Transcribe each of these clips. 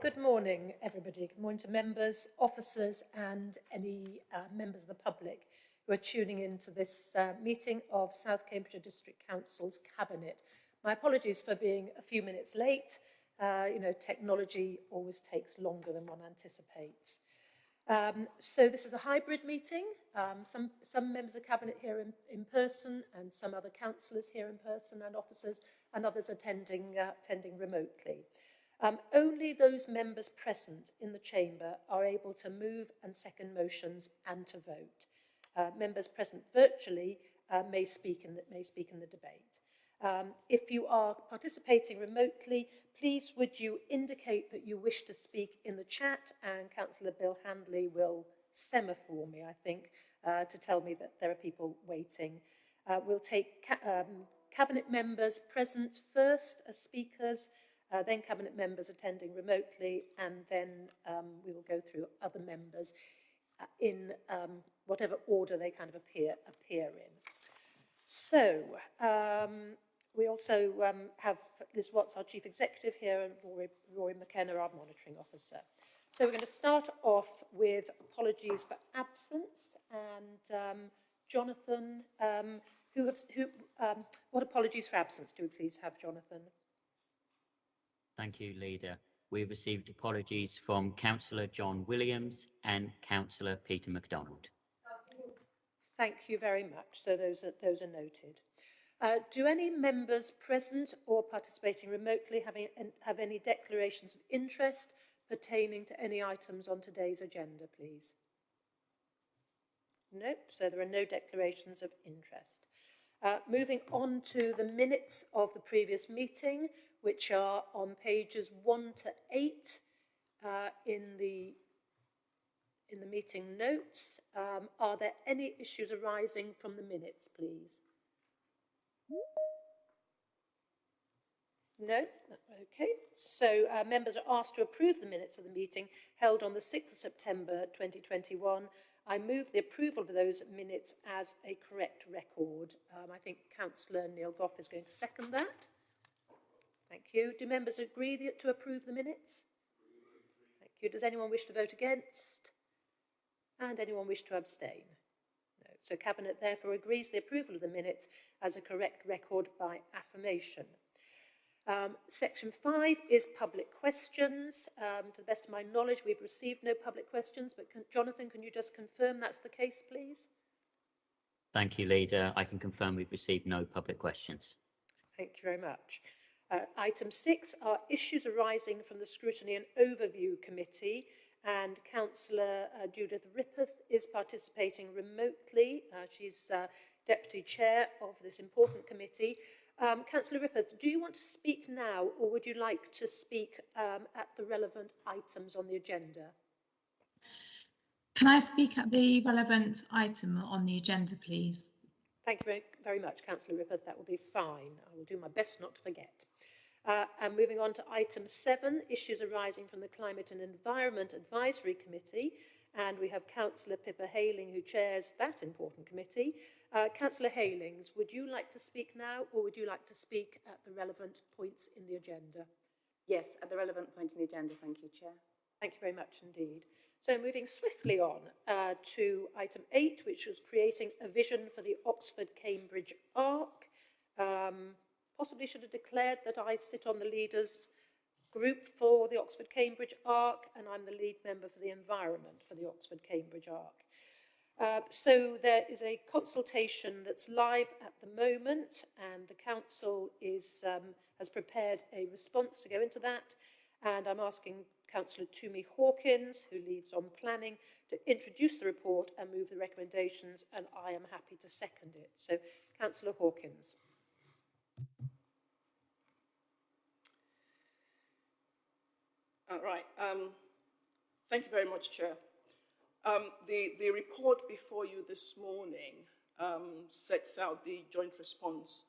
good morning, everybody. Good morning to members, officers, and any uh, members of the public who are tuning in to this uh, meeting of South Cambridgeshire District Council's Cabinet. My apologies for being a few minutes late. Uh, you know, technology always takes longer than one anticipates. Um, so this is a hybrid meeting. Um, some, some members of Cabinet here in, in person and some other councillors here in person and officers and others attending, uh, attending remotely. Um, only those members present in the chamber are able to move and second motions and to vote. Uh, members present virtually uh, may, speak in the, may speak in the debate. Um, if you are participating remotely, please would you indicate that you wish to speak in the chat and Councillor Bill Handley will semaphore me, I think, uh, to tell me that there are people waiting. Uh, we'll take ca um, cabinet members present first as speakers, uh, then cabinet members attending remotely, and then um, we will go through other members uh, in um, whatever order they kind of appear, appear in. So, um, we also um, have Liz Watts, our Chief Executive here, and Rory, Rory McKenna, our Monitoring Officer. So we're going to start off with apologies for absence, and um, Jonathan, um, who, have, who what apologies for absence do we please have, Jonathan? Thank you, Leader. We've received apologies from Councillor John Williams and Councillor Peter MacDonald. Thank you very much. So those are, those are noted. Uh, do any members present or participating remotely have any, have any declarations of interest pertaining to any items on today's agenda, please? No, so there are no declarations of interest. Uh, moving on to the minutes of the previous meeting, which are on pages 1 to 8 uh, in the in the meeting notes. Um, are there any issues arising from the minutes, please? No? Okay. So uh, members are asked to approve the minutes of the meeting held on the 6th of September 2021. I move the approval of those minutes as a correct record. Um, I think Councillor Neil Gough is going to second that. Thank you. Do members agree to approve the minutes? Thank you. Does anyone wish to vote against? And anyone wish to abstain? No. So Cabinet therefore agrees the approval of the minutes as a correct record by affirmation. Um, section 5 is public questions. Um, to the best of my knowledge, we've received no public questions, but can, Jonathan, can you just confirm that's the case, please? Thank you, Leader. I can confirm we've received no public questions. Thank you very much. Uh, item six are issues arising from the Scrutiny and Overview Committee and Councillor uh, Judith Rippeth is participating remotely. Uh, she's uh, Deputy Chair of this important committee. Um, Councillor Rippeth, do you want to speak now or would you like to speak um, at the relevant items on the agenda? Can I speak at the relevant item on the agenda, please? Thank you very, very much, Councillor Rippeth. That will be fine. I will do my best not to forget. Uh, and moving on to item seven, issues arising from the Climate and Environment Advisory Committee. And we have Councillor Pippa Heylings, who chairs that important committee. Uh, Councillor Heylings, would you like to speak now or would you like to speak at the relevant points in the agenda? Yes, at the relevant point in the agenda. Thank you, Chair. Thank you very much indeed. So moving swiftly on uh, to item eight, which was creating a vision for the Oxford-Cambridge ARC. Um, possibly should have declared that I sit on the leaders group for the Oxford-Cambridge ARC and I'm the lead member for the environment for the Oxford-Cambridge ARC. Uh, so there is a consultation that's live at the moment and the council is, um, has prepared a response to go into that and I'm asking Councillor Tumi Hawkins, who leads on planning, to introduce the report and move the recommendations and I am happy to second it. So Councillor Hawkins. Right. Um, thank you very much, Chair. Um, the, the report before you this morning um, sets out the joint response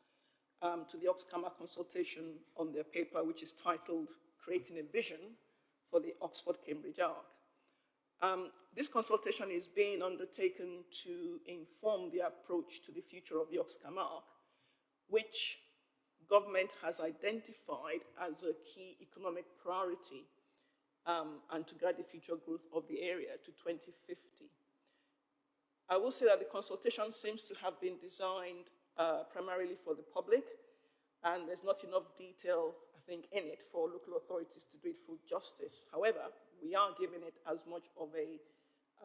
um, to the Oxcama consultation on their paper, which is titled Creating a Vision for the Oxford-Cambridge ARC. Um, this consultation is being undertaken to inform the approach to the future of the Oxcam ARC, which government has identified as a key economic priority um, and to guide the future growth of the area to 2050. I will say that the consultation seems to have been designed uh, primarily for the public, and there's not enough detail, I think, in it for local authorities to do it full justice. However, we are giving it as much of a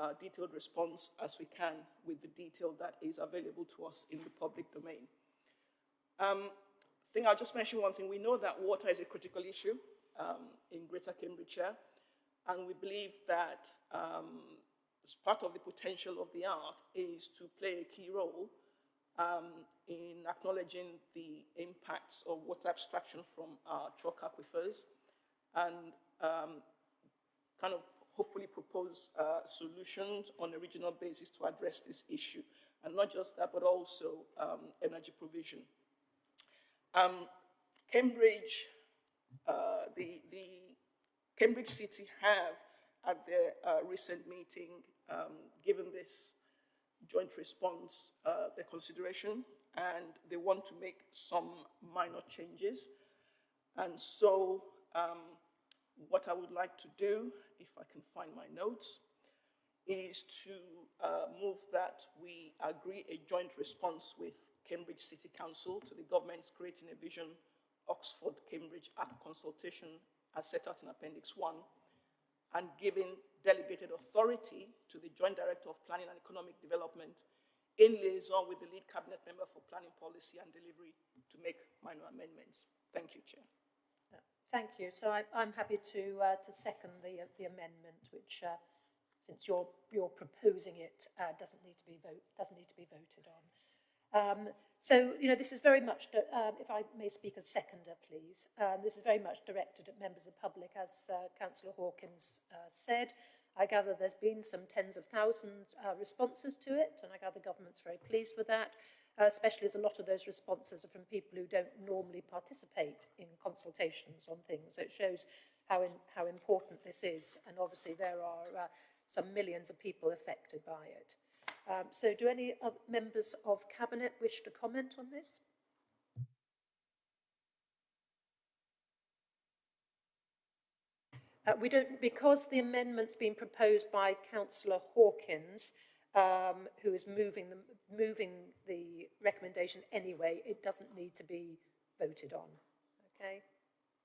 uh, detailed response as we can with the detail that is available to us in the public domain. Um, I think I'll just mention one thing. We know that water is a critical issue um, in Greater Cambridgeshire, and we believe that um, part of the potential of the Arc is to play a key role um, in acknowledging the impacts of water abstraction from our chalk aquifers and um, kind of hopefully propose uh, solutions on a regional basis to address this issue. And not just that, but also um, energy provision. Um, Cambridge, uh, the, the Cambridge City have at their uh, recent meeting um, given this joint response uh, their consideration and they want to make some minor changes. And so um, what I would like to do, if I can find my notes, is to uh, move that we agree a joint response with Cambridge City Council to the government's Creating a Vision Oxford Cambridge Arc Consultation as set out in Appendix 1 and giving delegated authority to the Joint Director of Planning and Economic Development in liaison with the lead cabinet member for planning policy and delivery to make minor amendments. Thank you, Chair. Thank you. So I, I'm happy to uh, to second the uh, the amendment, which, uh, since you're you're proposing it, uh, doesn't need to be vote doesn't need to be voted on. Um, so you know this is very much, um, if I may speak as seconder, please. Um, this is very much directed at members of the public, as uh, Councillor Hawkins uh, said. I gather there's been some tens of thousands uh, responses to it, and I gather the government's very pleased with that uh, especially as a lot of those responses are from people who don't normally participate in consultations on things. So it shows how, in, how important this is, and obviously there are uh, some millions of people affected by it. Um, so do any members of Cabinet wish to comment on this? Uh, we don't, because the amendment's been proposed by Councillor Hawkins, um, who is moving the, moving the recommendation anyway, it doesn't need to be voted on. Okay?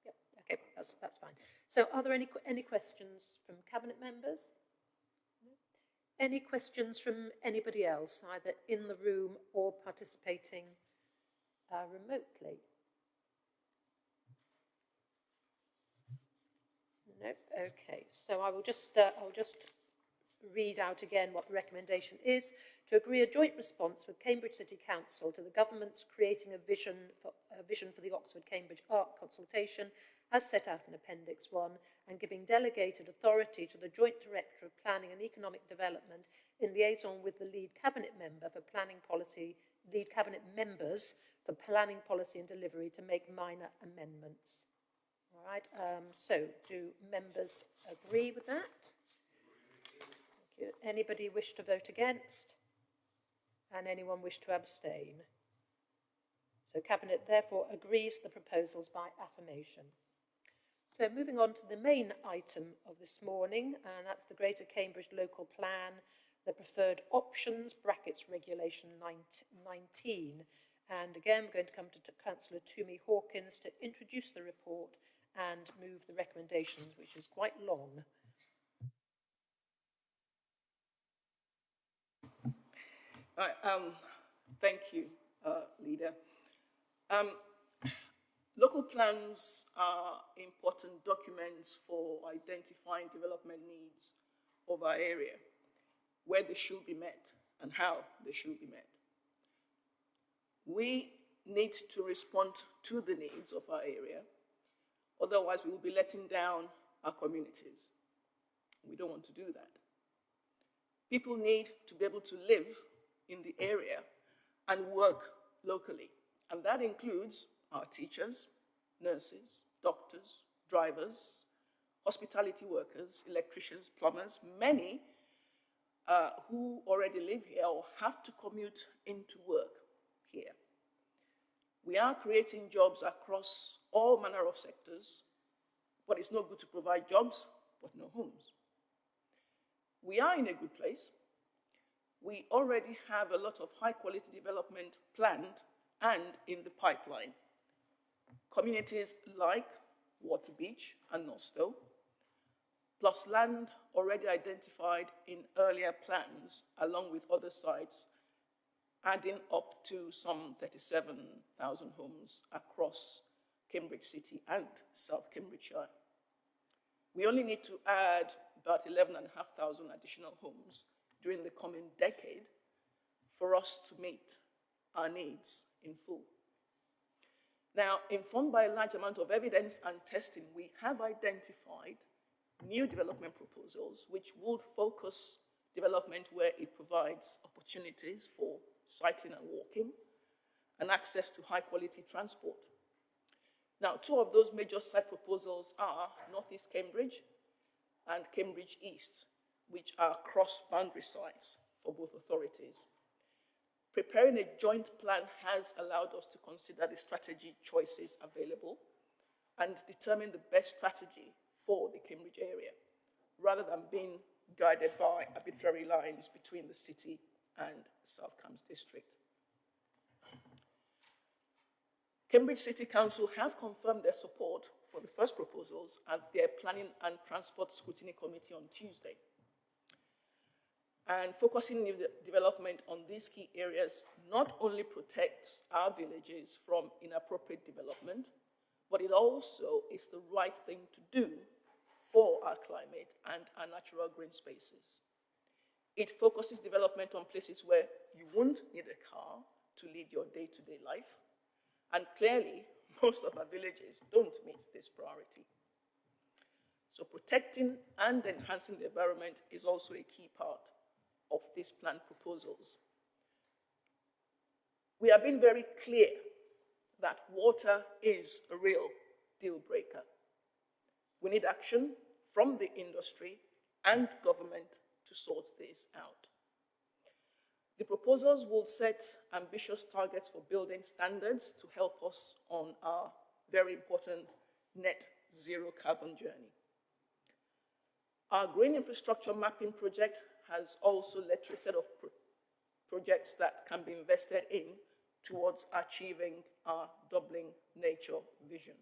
Yep, okay, that's, that's fine. So are there any, any questions from Cabinet members? Any questions from anybody else, either in the room or participating uh, remotely? No, okay. So I will just, uh, I'll just read out again what the recommendation is, to agree a joint response with Cambridge City Council to the government's creating a vision for, a vision for the Oxford-Cambridge Arc Consultation as set out in Appendix 1 and giving delegated authority to the Joint Director of Planning and Economic Development in liaison with the lead cabinet member for planning policy, lead cabinet members for planning policy and delivery to make minor amendments. All right, um, so do members agree with that? Anybody wish to vote against? And anyone wish to abstain? So Cabinet therefore agrees the proposals by affirmation. So moving on to the main item of this morning, and that's the Greater Cambridge Local Plan, the preferred options, brackets regulation 19. And again, we're going to come to Councillor Tumi Hawkins to introduce the report and move the recommendations, which is quite long. Right, um, thank you, uh, Leader. Um, local plans are important documents for identifying development needs of our area, where they should be met and how they should be met. We need to respond to the needs of our area, otherwise we will be letting down our communities. We don't want to do that. People need to be able to live in the area and work locally. And that includes our teachers, nurses, doctors, drivers, hospitality workers, electricians, plumbers, many uh, who already live here or have to commute into work here. We are creating jobs across all manner of sectors, but it's not good to provide jobs but no homes. We are in a good place. We already have a lot of high quality development planned and in the pipeline. Communities like Waterbeach and Northstowe, plus land already identified in earlier plans along with other sites, adding up to some 37,000 homes across Cambridge City and South Cambridgeshire. We only need to add about 11,500 additional homes during the coming decade for us to meet our needs in full. Now, informed by a large amount of evidence and testing, we have identified new development proposals which would focus development where it provides opportunities for cycling and walking and access to high quality transport. Now, two of those major site proposals are Northeast Cambridge and Cambridge East, which are cross-boundary sites for both authorities. Preparing a joint plan has allowed us to consider the strategy choices available and determine the best strategy for the Cambridge area, rather than being guided by arbitrary lines between the city and South Cambs district. Cambridge City Council have confirmed their support for the first proposals at their Planning and Transport Scrutiny Committee on Tuesday. And focusing new development on these key areas not only protects our villages from inappropriate development, but it also is the right thing to do for our climate and our natural green spaces. It focuses development on places where you won't need a car to lead your day-to-day -day life. And clearly, most of our villages don't meet this priority. So protecting and enhancing the environment is also a key part of these planned proposals. We have been very clear that water is a real deal breaker. We need action from the industry and government to sort this out. The proposals will set ambitious targets for building standards to help us on our very important net zero carbon journey. Our green infrastructure mapping project has also led to a set of pro projects that can be invested in towards achieving our doubling nature vision.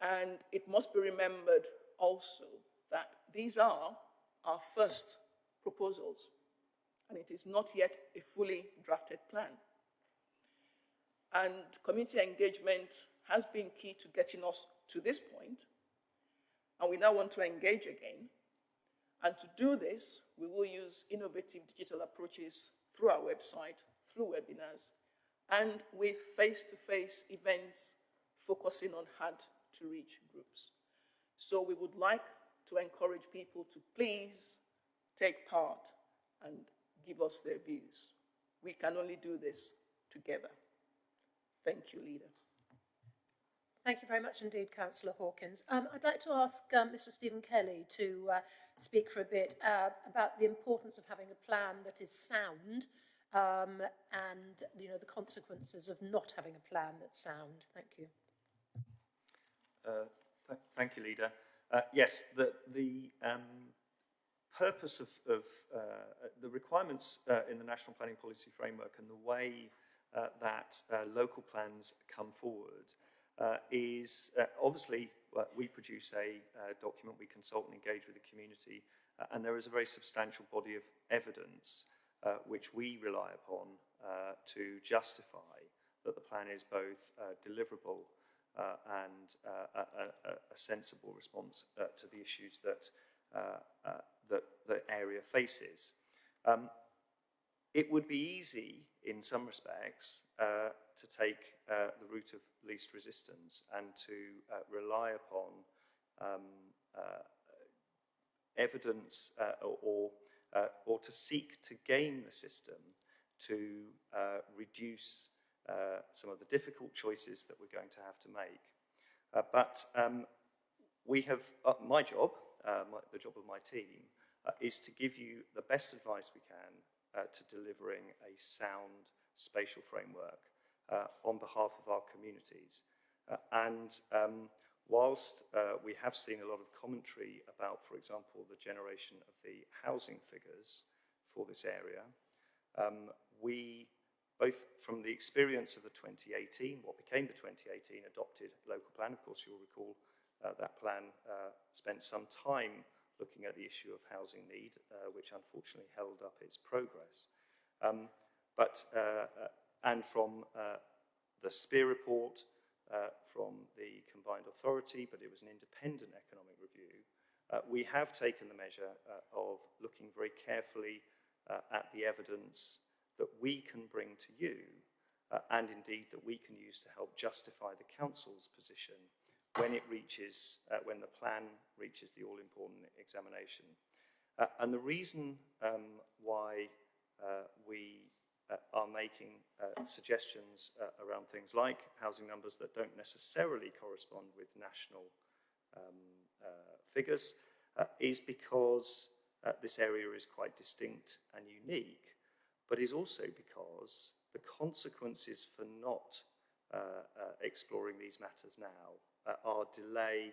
And it must be remembered also that these are our first proposals, and it is not yet a fully drafted plan. And community engagement has been key to getting us to this point, and we now want to engage again and to do this, we will use innovative digital approaches through our website, through webinars, and with face-to-face -face events focusing on hard-to-reach groups. So we would like to encourage people to please take part and give us their views. We can only do this together. Thank you, Leader. Thank you very much indeed, Councillor Hawkins. Um, I'd like to ask um, Mr Stephen Kelly to uh, speak for a bit uh, about the importance of having a plan that is sound um, and you know the consequences of not having a plan that's sound. Thank you. Uh, th thank you, Leader. Uh, yes, the, the um, purpose of, of uh, the requirements uh, in the National Planning Policy Framework and the way that local plans come forward uh, is uh, obviously uh, we produce a uh, document, we consult and engage with the community, uh, and there is a very substantial body of evidence which we rely upon to justify that the plan is both deliverable and a, a, sensible response to the issues that, that the area faces. Um, it would be easy in some respects uh, to take uh, the route of least resistance and to uh, rely upon um, uh, evidence uh, or, uh, or to seek to game the system to reduce some of the difficult choices that we're going to have to make. But um, we have, my job, my, the job of my team, is to give you the best advice we can uh, to delivering a sound spatial framework uh, on behalf of our communities. Uh, and um, whilst uh, we have seen a lot of commentary about, for example, the generation of the housing figures for this area, um, we, both from the experience of the 2018, what became the 2018 adopted local plan, of course you'll recall uh, that plan uh, spent some time looking at the issue of housing need, uh, which unfortunately held up its progress. Um, but, uh, uh, and from uh, the CPIER report, from the combined authority, but it was an independent economic review, we have taken the measure of looking very carefully at the evidence that we can bring to you and indeed that we can use to help justify the council's position when it reaches, uh, when the plan reaches the all-important examination. Uh, and the reason um, why uh, we uh, are making uh, suggestions uh, around things like housing numbers that don't necessarily correspond with national um, figures is because this area is quite distinct and unique, but is also because the consequences for not exploring these matters now are delay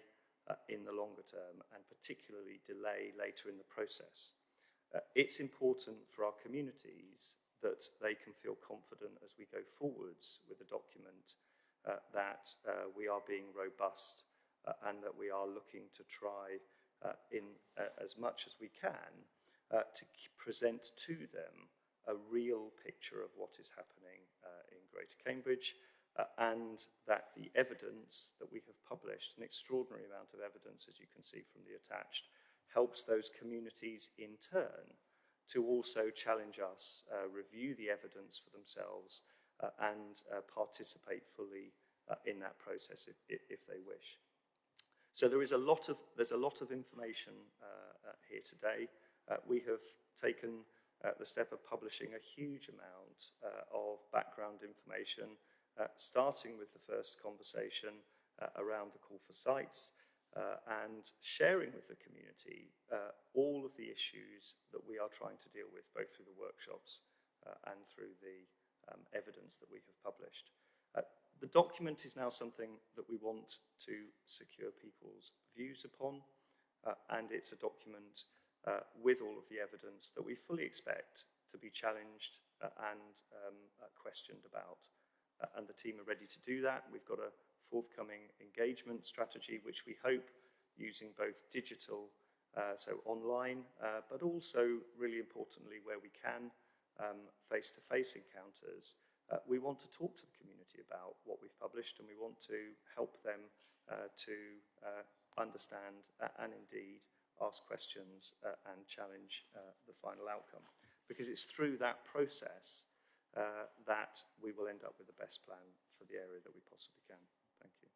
uh, in the longer term and particularly delay later in the process. Uh, it's important for our communities that they can feel confident as we go forwards with the document uh, that uh, we are being robust uh, and that we are looking to try uh, in uh, as much as we can uh, to present to them a real picture of what is happening uh, in Greater Cambridge uh, and that the evidence that we have published, an extraordinary amount of evidence as you can see from the attached, helps those communities in turn to also challenge us, uh, review the evidence for themselves uh, and uh, participate fully uh, in that process if, if, if they wish. So there is a lot of, there's a lot of information uh, here today. We have taken the step of publishing a huge amount of background information, starting with the first conversation uh, around the call for sites, uh, and sharing with the community uh, all of the issues that we are trying to deal with, both through the workshops uh, and through the um, evidence that we have published. Uh, the document is now something that we want to secure people's views upon, uh, and it's a document uh, with all of the evidence that we fully expect to be challenged uh, and um, uh, questioned about. Uh, and the team are ready to do that. We've got a forthcoming engagement strategy, which we hope using both digital, uh, so online, uh, but also really importantly where we can, um, face-to-face encounters. Uh, we want to talk to the community about what we've published and we want to help them uh, to uh, understand and indeed ask questions and challenge the final outcome. Because it's through that process uh, that we will end up with the best plan for the area that we possibly can. Thank you.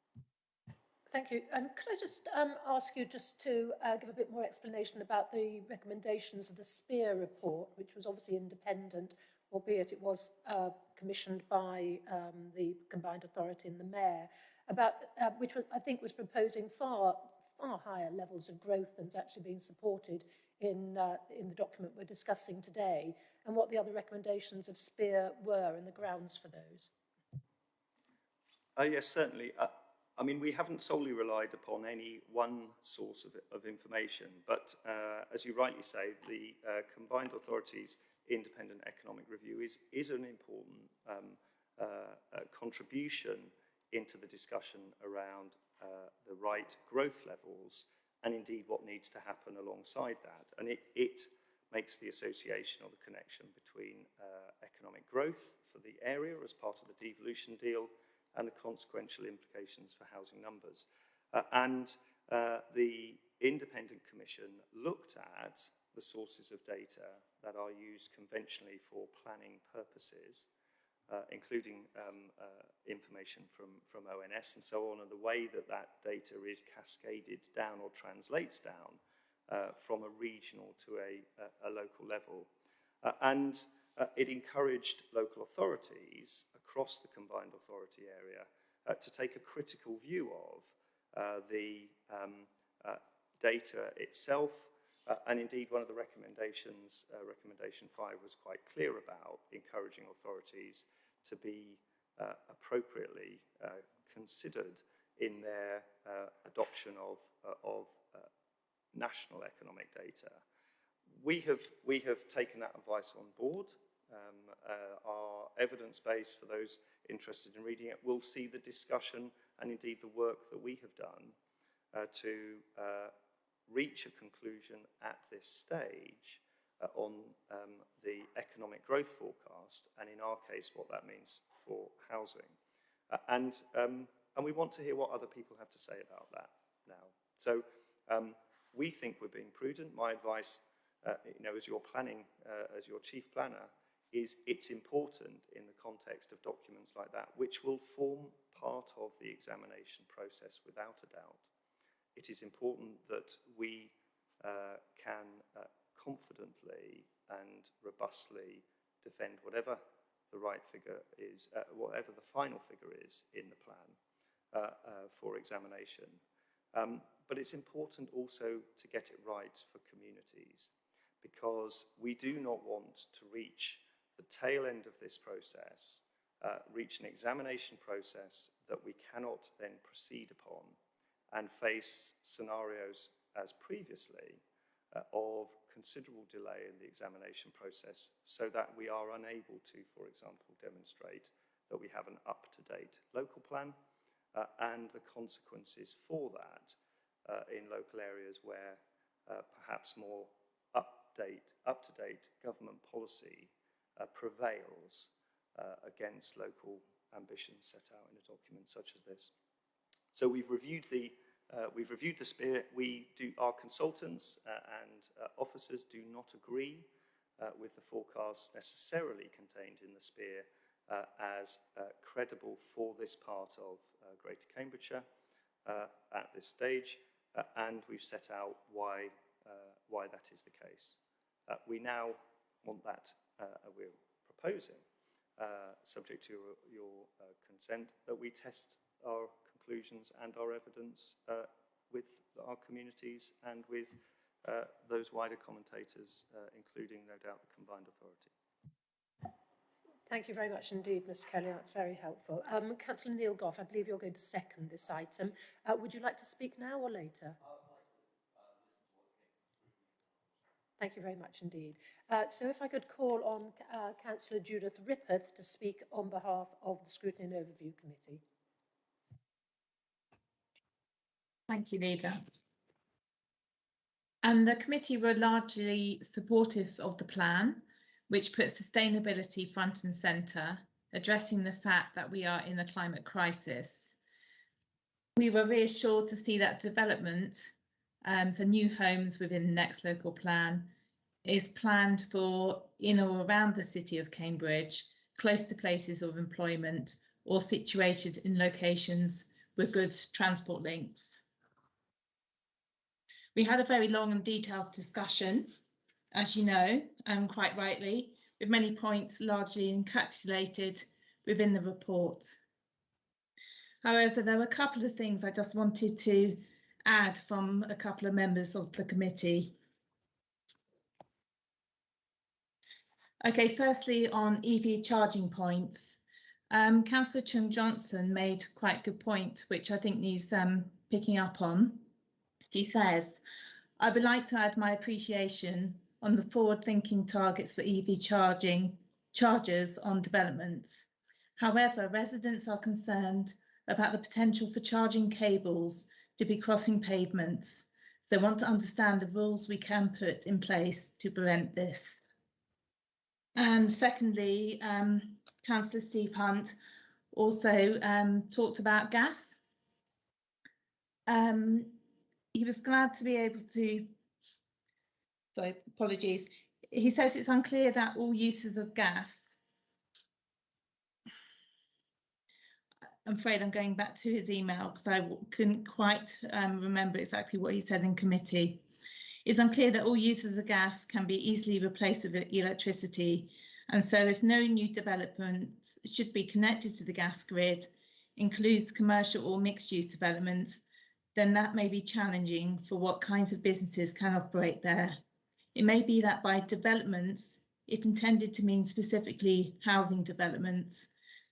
Thank you. Um, could I just um, ask you just to uh, give a bit more explanation about the recommendations of the CPIER report, which was obviously independent, albeit it was uh, commissioned by um, the combined authority and the mayor, about uh, which was, I think was proposing far far higher levels of growth than's actually being supported in uh, in the document we're discussing today, and what the other recommendations of CPIER were and the grounds for those. Uh, yes, certainly. Uh, I mean, we haven't solely relied upon any one source of, of information, but uh, as you rightly say, the uh, Combined Authorities Independent Economic Review is, is an important um, uh, uh, contribution into the discussion around the right growth levels and indeed what needs to happen alongside that. And it, it makes the association or the connection between uh, economic growth for the area as part of the devolution deal and the consequential implications for housing numbers. Uh, and uh, the Independent Commission looked at the sources of data that are used conventionally for planning purposes, uh, including um, uh, information from, from ONS and so on, and the way that that data is cascaded down or translates down uh, from a regional to a, a, a local level. Uh, and uh, it encouraged local authorities across the combined authority area uh, to take a critical view of uh, the um, uh, data itself. And indeed, one of the recommendations, recommendation five, was quite clear about encouraging authorities to be appropriately considered in their adoption of, of national economic data. We have, we have taken that advice on board. Um, uh, our evidence base, for those interested in reading it, will see the discussion and indeed the work that we have done uh, to uh, reach a conclusion at this stage uh, on um, the economic growth forecast and in our case what that means for housing. Uh, and, um, and we want to hear what other people have to say about that now. So um, we think we're being prudent. My advice, uh, you know, as you're planning, uh, as your chief planner, is it's important in the context of documents like that, which will form part of the examination process without a doubt. It is important that we uh, can uh, confidently and robustly defend whatever the right figure is, uh, whatever the final figure is in the plan uh, for examination. Um, but it's important also to get it right for communities because we do not want to reach the tail end of this process, uh, reach an examination process that we cannot then proceed upon and face scenarios as previously uh, of considerable delay in the examination process so that we are unable to, for example, demonstrate that we have an up-to-date local plan uh, and the consequences for that uh, in local areas where uh, perhaps more update, up-to-date government policy uh, prevails uh, against local ambitions set out in a document such as this. So we've reviewed the uh, we've reviewed the CPIER. We do, our consultants uh, and uh, officers do not agree with the forecasts necessarily contained in the CPIER as credible for this part of Uh, Greater Cambridgeshire uh, at this stage, uh, and we've set out why, why that is the case. we now want that, we're proposing, subject to your, your consent, that we test our conclusions and our evidence uh, with our communities and with uh, those wider commentators, uh, including, no doubt, the combined authority. Thank you very much indeed, Mr Kelly. That's very helpful. Um, Councillor Neil Gough, I believe you're going to second this item. Uh, would you like to speak now or later? Thank you very much indeed. Uh, so if I could call on uh, Councillor Judith Rippeth to speak on behalf of the Scrutiny and Overview Committee. Thank you, Leader. And the committee were largely supportive of the plan, which puts sustainability front and centre, addressing the fact that we are in a climate crisis. We were reassured to see that development, um, so new homes within the next local plan, is planned for in or around the city of Cambridge, close to places of employment or situated in locations with good transport links. We had a very long and detailed discussion, as you know, and quite rightly, with many points largely encapsulated within the report. However, there were a couple of things I just wanted to add from a couple of members of the committee. Okay, firstly on EV charging points. Um, Councillor Chung Johnson made quite a good point, which I think needs um, picking up on. He says, I would like to add my appreciation on the forward-thinking targets for EV charging chargers on developments. However, residents are concerned about the potential for charging cables to be crossing pavements, so want to understand the rules we can put in place to prevent this. And secondly, um, Councillor Steve Hunt also um, talked about gas. Um, he was glad to be able to, sorry, apologies. He says it's unclear that all uses of gas. I'm afraid I'm going back to his email because I couldn't quite um, remember exactly what he said in committee. It's unclear that all uses of gas can be easily replaced with electricity. And so if no new development should be connected to the gas grid, includes commercial or mixed use developments, then that may be challenging for what kinds of businesses can operate there. It may be that by developments, it intended to mean specifically housing developments.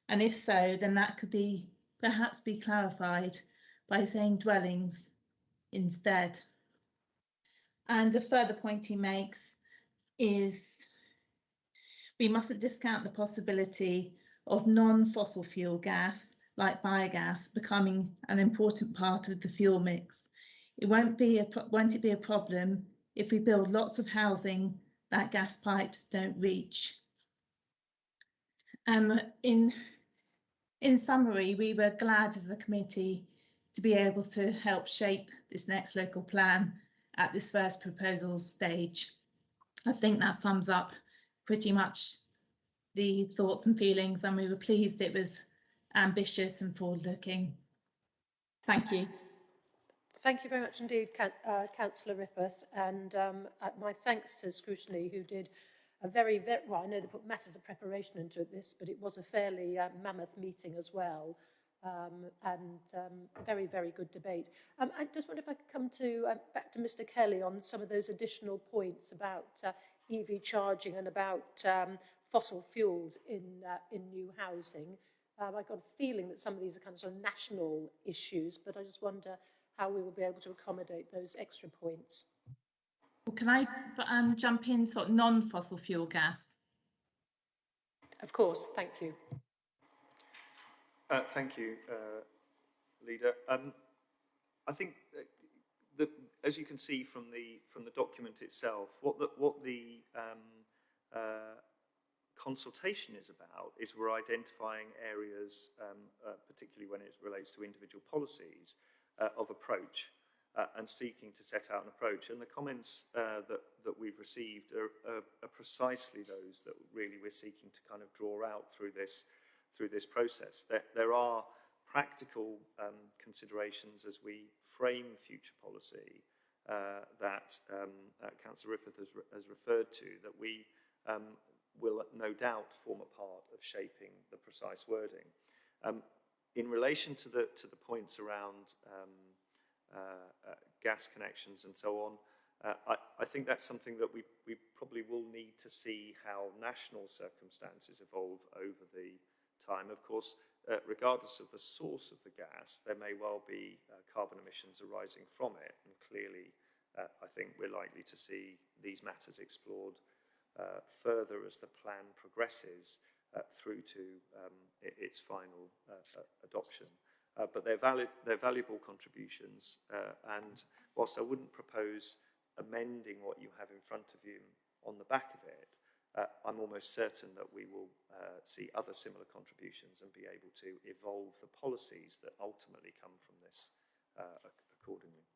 And if so, then that could be perhaps be clarified by saying dwellings instead. And a further point he makes is we mustn't discount the possibility of non-fossil fuel gas like biogas becoming an important part of the fuel mix. It won't be a won't it be a problem if we build lots of housing that gas pipes don't reach. Um, in in summary, we were glad as a committee to be able to help shape this next local plan at this first proposal stage. I think that sums up pretty much the thoughts and feelings, and we were pleased it was ambitious and forward-looking. Thank you. Thank you very much indeed, uh, Councillor Rippeth, and um, uh, my thanks to Scrutiny, who did a very, very, well, I know they put masses of preparation into this, but it was a fairly uh, mammoth meeting as well, um, and um, very, very good debate. Um, I just wonder if I could come to uh, back to Mr Kelly on some of those additional points about uh, EV charging and about um, fossil fuels in uh, in new housing. Um, I got a feeling that some of these are kind of, sort of national issues, but I just wonder how we will be able to accommodate those extra points. Well, can I um, jump in sort of non-fossil fuel gas? Of course, thank you. Uh, thank you, uh, Leader. Um, I think that the, as you can see from the from the document itself, what the what the um, uh, consultation is about is we're identifying areas, um, uh, particularly when it relates to individual policies, uh, of approach uh, and seeking to set out an approach. And the comments uh, that, that we've received are, are, are precisely those that really we're seeking to kind of draw out through this, through this process. There, there are practical um, considerations as we frame future policy uh, that um, uh, Councillor Rippeth has, re has referred to, that we um, will no doubt form a part of shaping the precise wording. Um, in relation to the, to the points around um, uh, uh, gas connections and so on, uh, I, I think that's something that we, we probably will need to see how national circumstances evolve over the time. Of course, uh, regardless of the source of the gas, there may well be uh, carbon emissions arising from it. And clearly, uh, I think we're likely to see these matters explored uh, further as the plan progresses through to um, its final uh, uh, adoption. Uh, but they're, valid, they're valuable contributions, uh, and whilst I wouldn't propose amending what you have in front of you on the back of it, uh, I'm almost certain that we will uh, see other similar contributions and be able to evolve the policies that ultimately come from this uh, accordingly.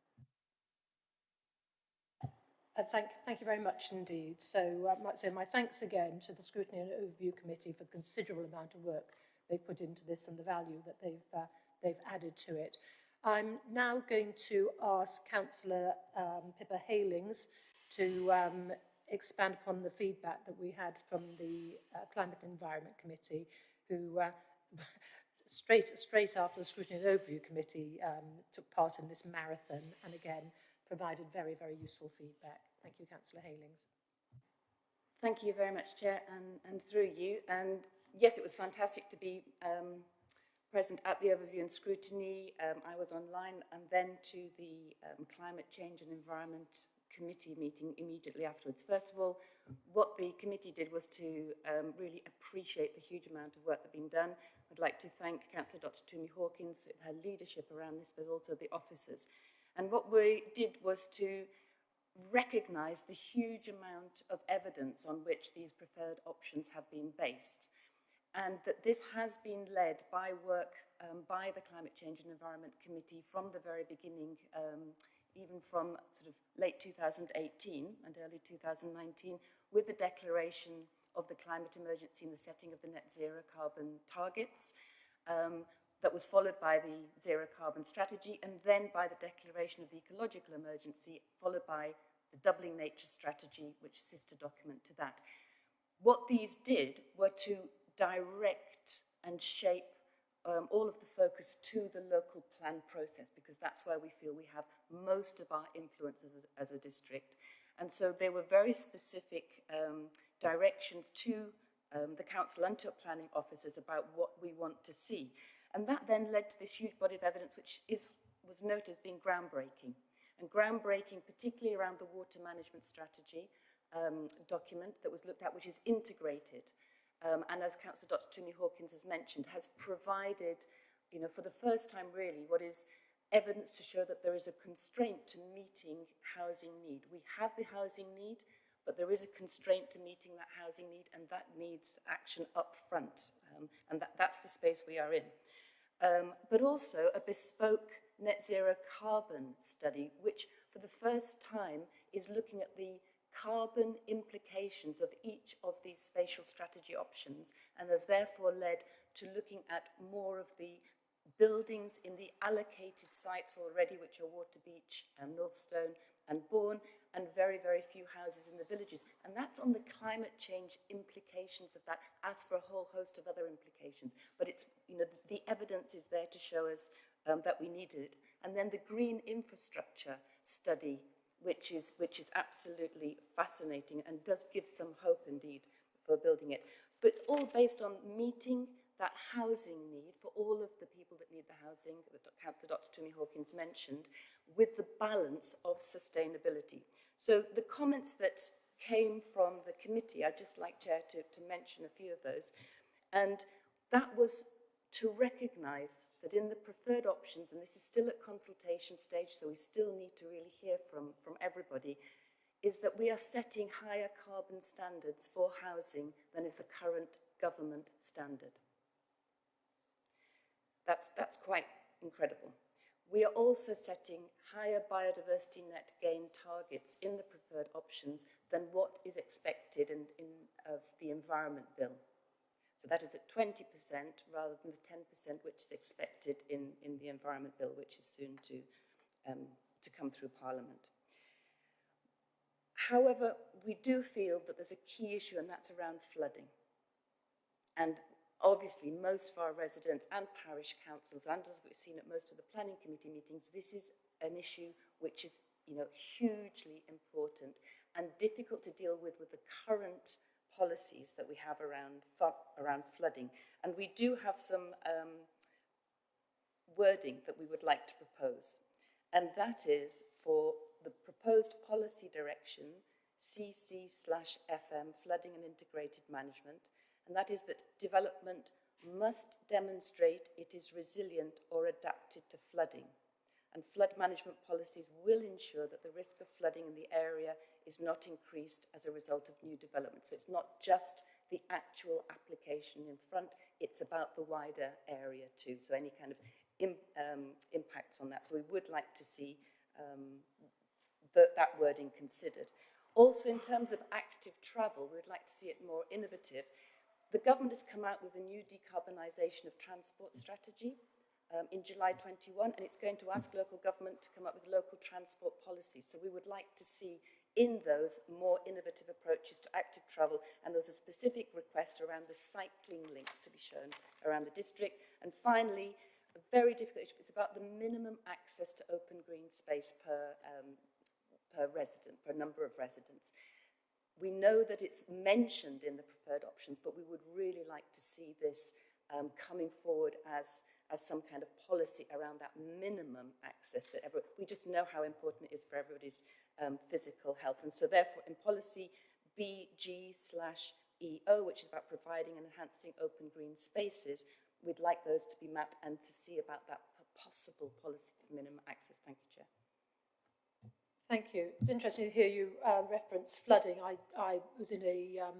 Uh, thank, thank you very much indeed. So, uh, so my thanks again to the Scrutiny and Overview Committee for the considerable amount of work they've put into this and the value that they've, uh, they've added to it. I'm now going to ask Councillor um, Pippa Heylings to um, expand upon the feedback that we had from the uh, Climate and Environment Committee, who uh, straight, straight after the Scrutiny and Overview Committee um, took part in this marathon and again provided very, very useful feedback. Thank you, Councillor Heylings. Thank you very much, Chair, and, and through you. And yes, it was fantastic to be um, present at the overview and scrutiny. Um, I was online and then to the um, Climate Change and Environment Committee meeting immediately afterwards. First of all, what the committee did was to um, really appreciate the huge amount of work that had been done. I'd like to thank Councillor Dr. Tumi Hawkins for her leadership around this, but also the officers. And what we did was to recognise the huge amount of evidence on which these preferred options have been based and that this has been led by work um, by the Climate Change and Environment Committee from the very beginning, um, even from sort of late 2018 and early 2019, with the declaration of the climate emergency and the setting of the net zero carbon targets. Um, that was followed by the zero carbon strategy and then by the declaration of the ecological emergency, followed by the doubling nature strategy, which is sister document to that. What these did were to direct and shape um, all of the focus to the local plan process because that's where we feel we have most of our influence as a, as a district. And so there were very specific um, directions to um, the council and to planning officers about what we want to see. And that then led to this huge body of evidence, which is was noted as being groundbreaking. And groundbreaking, particularly around the water management strategy um, document that was looked at, which is integrated. Um, and as Councillor Dr. Tumi Hawkins has mentioned, has provided, you know, for the first time really, what is evidence to show that there is a constraint to meeting housing need. We have the housing need, but there is a constraint to meeting that housing need, and that needs action up front. Um, and that, that's the space we are in. Um, but also a bespoke net zero carbon study, which for the first time is looking at the carbon implications of each of these spatial strategy options and has therefore led to looking at more of the buildings in the allocated sites already, which are Waterbeach and Northstowe and Bourn, and very, very few houses in the villages. And that's on the climate change implications of that, as for a whole host of other implications. But it's, you know, the evidence is there to show us um, that we needed it. And then the green infrastructure study, which is, which is absolutely fascinating and does give some hope indeed for building it. But it's all based on meeting that housing need for all of the people that need the housing that Councillor Dr. Tumi Hawkins mentioned, with the balance of sustainability. So the comments that came from the committee, I'd just like, Chair, to, to mention a few of those. And that was to recognise that in the preferred options, and this is still at consultation stage, so we still need to really hear from, from everybody, is that we are setting higher carbon standards for housing than is the current government standard. That's, that's quite incredible. We are also setting higher biodiversity net gain targets in the preferred options than what is expected in, in, of the Environment Bill. So that is at 20% rather than the 10% which is expected in, in the Environment Bill, which is soon to, um, to come through Parliament. However, we do feel that there's a key issue and that's around flooding. And obviously most of our residents and parish councils, and as we've seen at most of the planning committee meetings, this is an issue which is you know, hugely important and difficult to deal with with the current policies that we have around, around flooding. And we do have some um, wording that we would like to propose. And that is for the proposed policy direction, CC slash FM, flooding and integrated management, and that is that development must demonstrate it is resilient or adapted to flooding. And flood management policies will ensure that the risk of flooding in the area is not increased as a result of new development. So it's not just the actual application in front, it's about the wider area too. So any kind of Im, um, impacts on that. So we would like to see um, the, that wording considered. Also, in terms of active travel, we would like to see it more innovative the government has come out with a new decarbonisation of transport strategy um, in July 21, and it's going to ask local government to come up with local transport policies. So we would like to see in those more innovative approaches to active travel, and there's a specific request around the cycling links to be shown around the district. And finally, a very difficult issue, it's about the minimum access to open green space per, um, per resident, per number of residents. We know that it's mentioned in the preferred options, but we would really like to see this um, coming forward as, as some kind of policy around that minimum access that every, we just know how important it is for everybody's um, physical health. And so therefore in policy BG slash EO, which is about providing and enhancing open green spaces, we'd like those to be mapped and to see about that possible policy for minimum access. Thank you, Chair. Thank you. It's interesting to hear you uh, reference flooding. I, I was in a, um,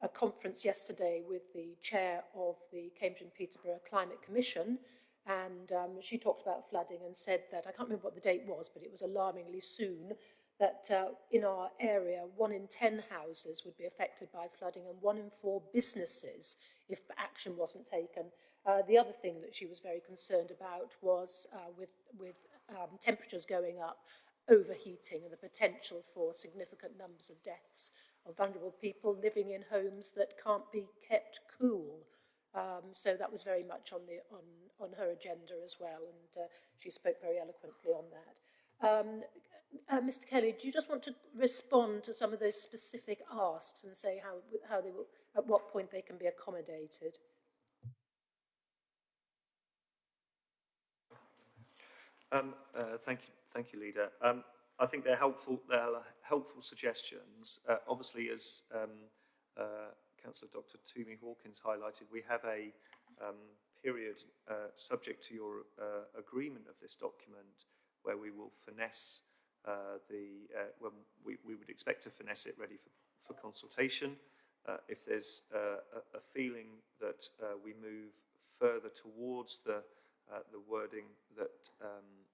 a conference yesterday with the chair of the Cambridge and Peterborough Climate Commission, and um, she talked about flooding and said that, I can't remember what the date was, but it was alarmingly soon, that uh, in our area, one in 10 houses would be affected by flooding and one in four businesses if action wasn't taken. Uh, the other thing that she was very concerned about was uh, with, with um, temperatures going up, overheating and the potential for significant numbers of deaths of vulnerable people living in homes that can't be kept cool. Um, so that was very much on, the, on, on her agenda as well, and uh, she spoke very eloquently on that. Um, uh, Mr. Kelly, do you just want to respond to some of those specific asks and say how, how they will, at what point they can be accommodated? Um, uh, thank you, thank you, leader. Um, I think they're helpful. They're helpful suggestions. Uh, obviously, as um, uh, Councillor Dr. Tumi Hawkins highlighted, we have a um, period uh, subject to your uh, agreement of this document where we will finesse uh, the uh, when we, we would expect to finesse it ready for, for consultation. If there's a, a feeling that we move further towards the the wording that um,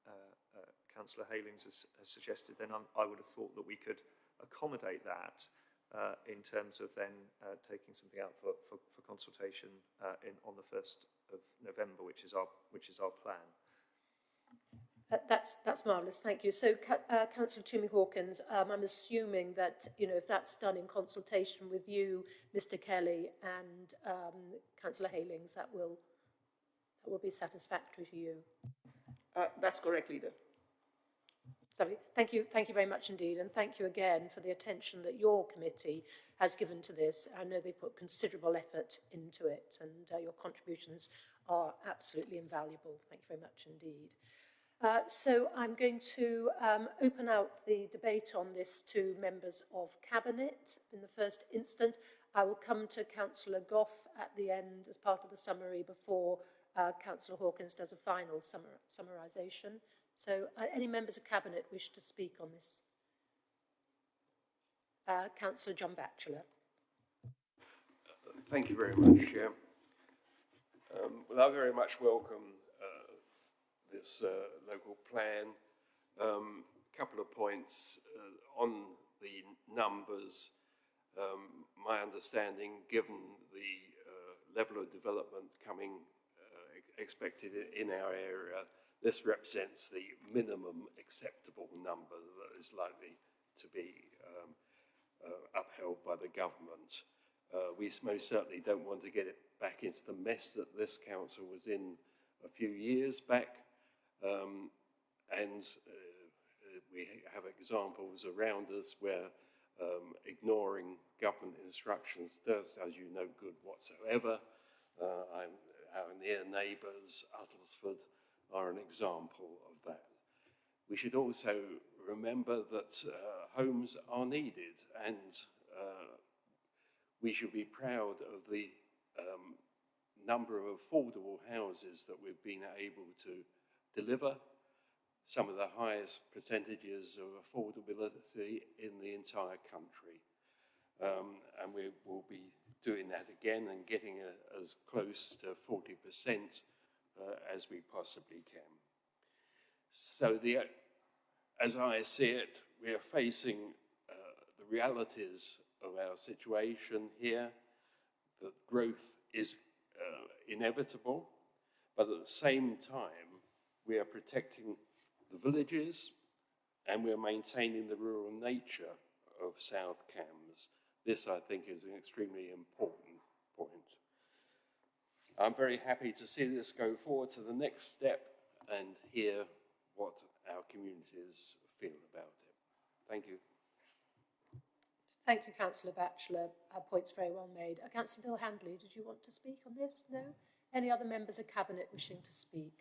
Councillor Heylings has, has suggested, then I'm, I would have thought that we could accommodate that uh, in terms of then uh, taking something out for, for, for consultation uh, in, on the 1st of November, which is our, which is our plan. Uh, That's, that's marvellous, thank you. So, uh, Councillor Tumi Hawkins, um, I'm assuming that, you know, if that's done in consultation with you, Mr Kelly and um, Councillor Heylings, that will, that will be satisfactory to you. Uh, that's correct, Leader. sorry, thank you, thank you very much indeed, and thank you again for the attention that your committee has given to this. I know they put considerable effort into it, and uh, your contributions are absolutely invaluable. Thank you very much indeed. Uh, so I'm going to um, open out the debate on this to members of Cabinet in the first instance. I will come to Councillor Goff at the end as part of the summary before uh, Councillor Hawkins does a final summar summarisation. So uh, any members of Cabinet wish to speak on this? Uh, Councillor John Batchelor. Thank you very much, Chair. Um, well, I very much welcome uh, this uh, local plan. A um, couple of points uh, on the numbers. Um, my understanding, given the uh, level of development coming expected in our area, this represents the minimum acceptable number that is likely to be um, uh, upheld by the government. Uh, we most certainly don't want to get it back into the mess that this council was in a few years back. Um, and uh, we have examples around us where um, ignoring government instructions does, does you no good whatsoever. Uh, our near neighbours, Uttlesford, are an example of that. We should also remember that uh, homes are needed and uh, we should be proud of the um, number of affordable houses that we've been able to deliver, some of the highest percentages of affordability in the entire country. Um, and we will be doing that again and getting a, as close to 40% uh, as we possibly can. So the, as I see it, we are facing uh, the realities of our situation here, that growth is uh, inevitable, but at the same time, we are protecting the villages and we are maintaining the rural nature of South Cambs. This, I think, is extremely important. I'm very happy to see this go forward to the next step and hear what our communities feel about it. Thank you. Thank you, Councillor Batchelor. Uh, points very well made. Uh, Councillor Bill Handley, did you want to speak on this? No? Any other members of Cabinet wishing to speak?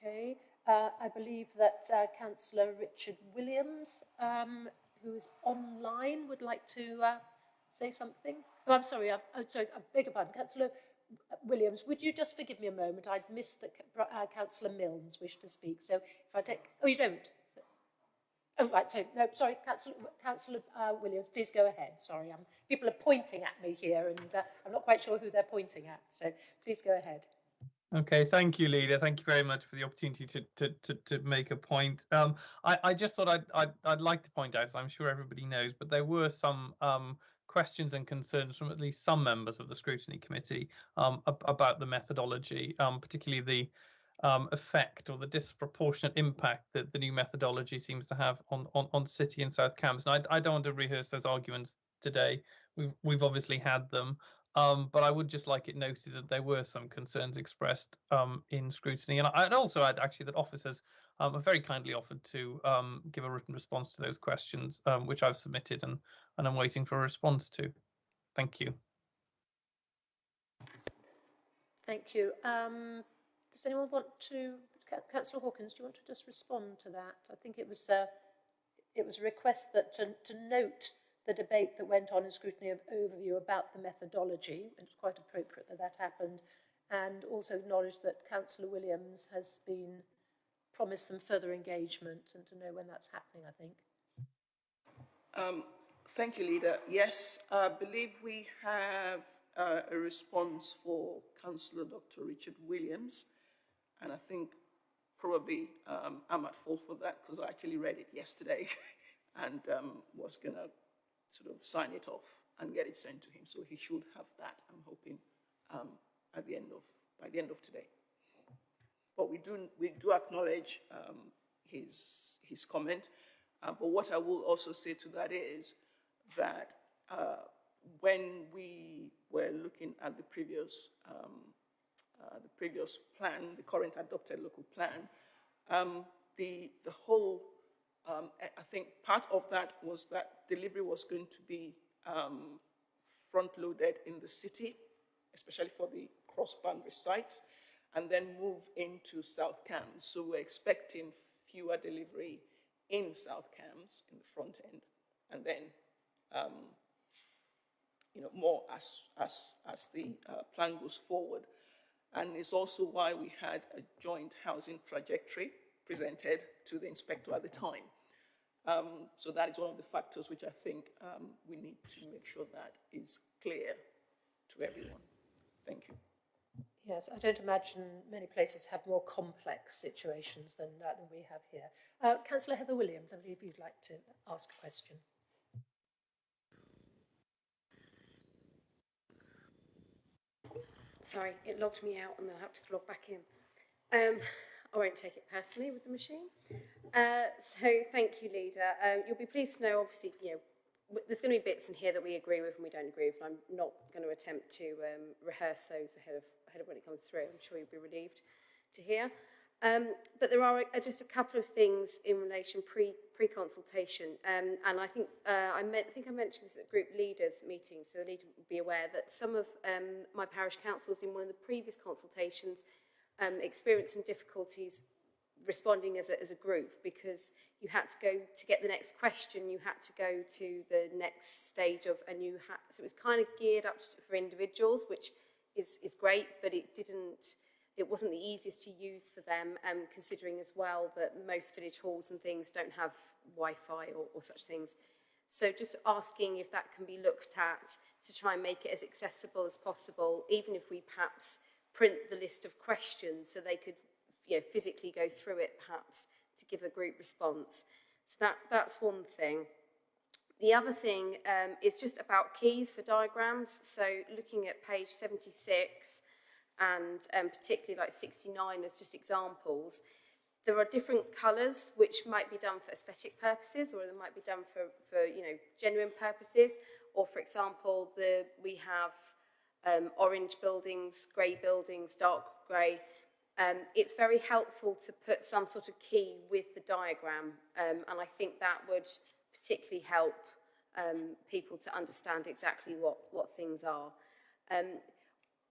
Okay. Uh, I believe that uh, Councillor Richard Williams, um, who is online, would like to uh, say something. Oh, I'm sorry. I, oh, sorry. I beg your pardon. Councillor Williams, would you just forgive me a moment? I'd missed that uh, Councillor Milnes wished to speak. So if I take... Oh, you don't? Oh, right, so, no, sorry, Councillor, Councillor uh, Williams, please go ahead. Sorry, um, people are pointing at me here and uh, I'm not quite sure who they're pointing at, so please go ahead. Okay, thank you, Leader. Thank you very much for the opportunity to to to, to make a point. Um, I, I just thought I'd, I'd I'd like to point out, as I'm sure everybody knows, but there were some um, questions and concerns from at least some members of the scrutiny committee um, ab- about the methodology, um, particularly the um, effect or the disproportionate impact that the new methodology seems to have on on, on City and South Cambs. And I, I don't want to rehearse those arguments today. We've we've obviously had them. Um, but I would just like it noted that there were some concerns expressed um, in scrutiny, and I'd also add actually that officers um, have very kindly offered to um, give a written response to those questions, um, which I've submitted and and I'm waiting for a response to. Thank you. Thank you. Um, does anyone want to, Councillor Hawkins, do you want to just respond to that? I think it was, uh, it was a request that to, to note the debate that went on in scrutiny of overview about the methodology, it's quite appropriate that that happened, and also acknowledge that Councillor Williams has been promised some further engagement and to know when that's happening, I think. Um, thank you, Leader. Yes, I believe we have uh, a response for Councillor Dr. Richard Williams, and I think probably um, I'm at fault for that because I actually read it yesterday and um, was going to sort of sign it off and get it sent to him. So he should have that, I'm hoping, um, at the end of, by the end of today. But we do, we do acknowledge um, his, his comment. Uh, but what I will also say to that is that uh, when we were looking at the previous, um, uh, the previous plan, the current adopted local plan, um, the, the whole, um, I think part of that was that delivery was going to be um, front-loaded in the city, especially for the cross-boundary sites, and then move into South Cambs. So we're expecting fewer delivery in South Cambs in the front end, and then um, you know more as as as the uh, plan goes forward. And it's also why we had a joint housing trajectory presented to the inspector at the time. Um, so that is one of the factors which I think um, we need to make sure that is clear to everyone. Thank you. Yes, I don't imagine many places have more complex situations than, than we have here. Uh, Councillor Heather Williams, I believe you'd like to ask a question. Sorry, it logged me out and then I have to log back in. Um, I won't take it personally with the machine. Uh, so thank you, leader. Um, you'll be pleased to know, obviously, you know, there's going to be bits in here that we agree with and we don't agree with, and I'm not going to attempt to um, rehearse those ahead of when it comes through. I'm sure you'll be relieved to hear. Um, but there are uh, just a couple of things in relation pre pre consultation, um, and I think uh, I, meant, I think I mentioned this at group leaders meeting, so the leader would be aware that some of um, my parish councils in one of the previous consultations um, experienced some difficulties responding as a, as a group because you had to go to get the next question, you had to go to the next stage of, and you had, so it was kind of geared up for individuals, which is, is great, but it didn't, it wasn't the easiest to use for them, um, considering as well that most village halls and things don't have Wi-Fi or, or such things. So just asking if that can be looked at to try and make it as accessible as possible, even if we perhaps print the list of questions so they could you know, physically go through it perhaps to give a group response. So that, that's one thing. The other thing um, is just about keys for diagrams. So looking at page 76 and um, particularly like 69 as just examples, there are different colours which might be done for aesthetic purposes or they might be done for, for you know, genuine purposes. Or for example, the, we have um, orange buildings, grey buildings, dark grey. Um, it's very helpful to put some sort of key with the diagram um, and I think that would particularly help um, people to understand exactly what, what things are. Um,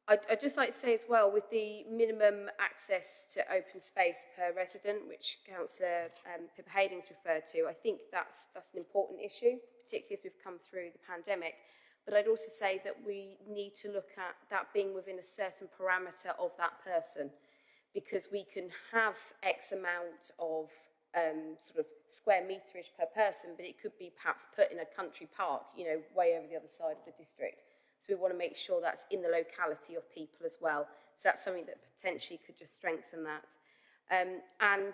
I'd, I'd just like to say as well, with the minimum access to open space per resident, which Councillor um, Pippa Hadings referred to, I think that's, that's an important issue, particularly as we've come through the pandemic. But I'd also say that we need to look at that being within a certain parameter of that person, because we can have X amount of um, sort of square meterage per person, but it could be perhaps put in a country park, you know, way over the other side of the district. So we want to make sure that's in the locality of people as well. So that's something that potentially could just strengthen that. Um, and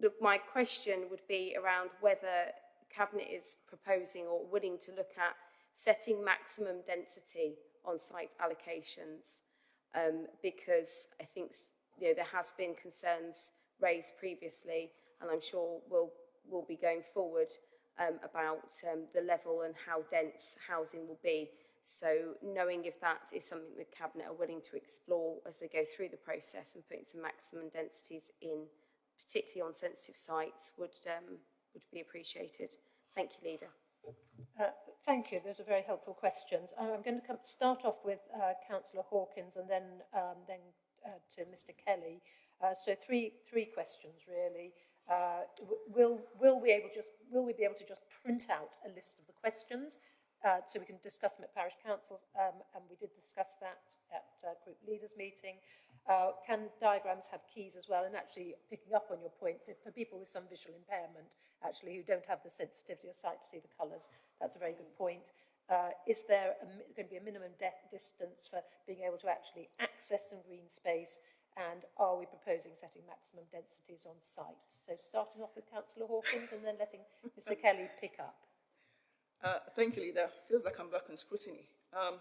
look, my question would be around whether Cabinet is proposing or willing to look at setting maximum density on site allocations um, because I think you know, there has been concerns raised previously and I'm sure we'll, we'll be going forward um, about um, the level and how dense housing will be. So knowing if that is something the Cabinet are willing to explore as they go through the process and putting some maximum densities in, particularly on sensitive sites, would, um, would be appreciated. Thank you, Leader. Uh, thank you. Those are very helpful questions. I'm going to come, start off with uh, Councillor Hawkins and then, um, then uh, to Mr Kelly. Uh, so three, three questions really. Uh, will, will, we able just, will we be able to just print out a list of the questions uh, so we can discuss them at parish council, um, and we did discuss that at uh, group leaders meeting. Uh, can diagrams have keys as well? And actually, picking up on your point, for, for people with some visual impairment, actually, who don't have the sensitivity of sight to see the colours, that's a very good point. Uh, is there a, going to be a minimum distance for being able to actually access some green space? And are we proposing setting maximum densities on sites? So starting off with Councillor Hawkins and then letting Mr Kelly pick up. Uh, thank you, Leader. Feels like I'm back on scrutiny. Um,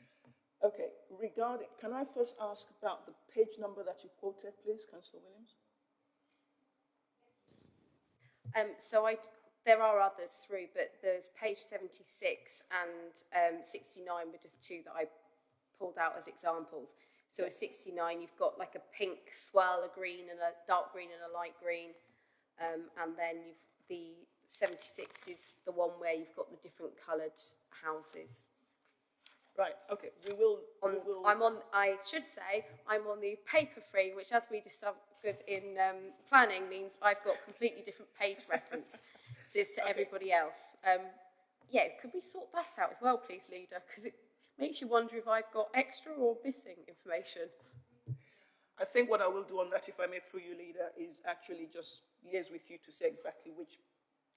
okay, regarding, can I first ask about the page number that you quoted, please, Councillor Williams? Um, so I, there are others through, but there's page 76 and um, 69 were just two that I pulled out as examples. So at 69, you've got like a pink swirl, a green and a dark green and a light green. Um, and then you've the 76 is the one where you've got the different coloured houses. Right, okay, we will, On, we will. I'm on, I should say, I'm on the paper free, which as we discovered in um, planning means I've got completely different page references to everybody else. Um, yeah, could we sort that out as well, please, leader? Because it makes you wonder if I've got extra or missing information. I think what I will do on that, if I may through you, Leader, is actually just liaise with you to say exactly which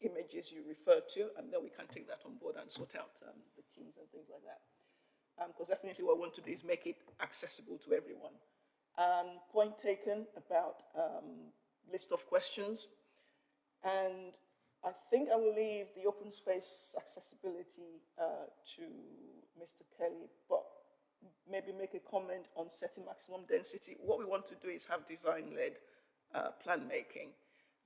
images you refer to, and then we can take that on board and sort out um, the keys and things like that. Because definitely what I want to do is make it accessible to everyone. Um, point taken about um, list of questions. And I think I will leave the open space accessibility uh, to Mr. Kelly, but maybe make a comment on setting maximum density. What we want to do is have design-led uh, plan making.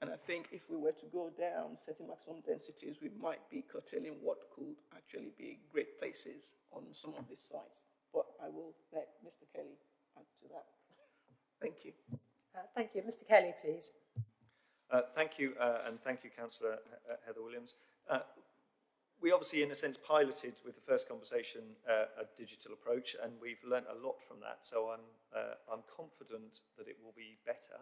And I think if we were to go down setting maximum densities, we might be curtailing what could actually be great places on some of these sites. But I will let Mr. Kelly add to that. Thank you. Uh, thank you. Mr Kelly, please. Uh, thank you, uh, and thank you, Councillor He- Heather Williams. Uh, we obviously, in a sense, piloted with the first conversation uh, a digital approach, and we've learnt a lot from that. So I'm, uh, I'm confident that it will be better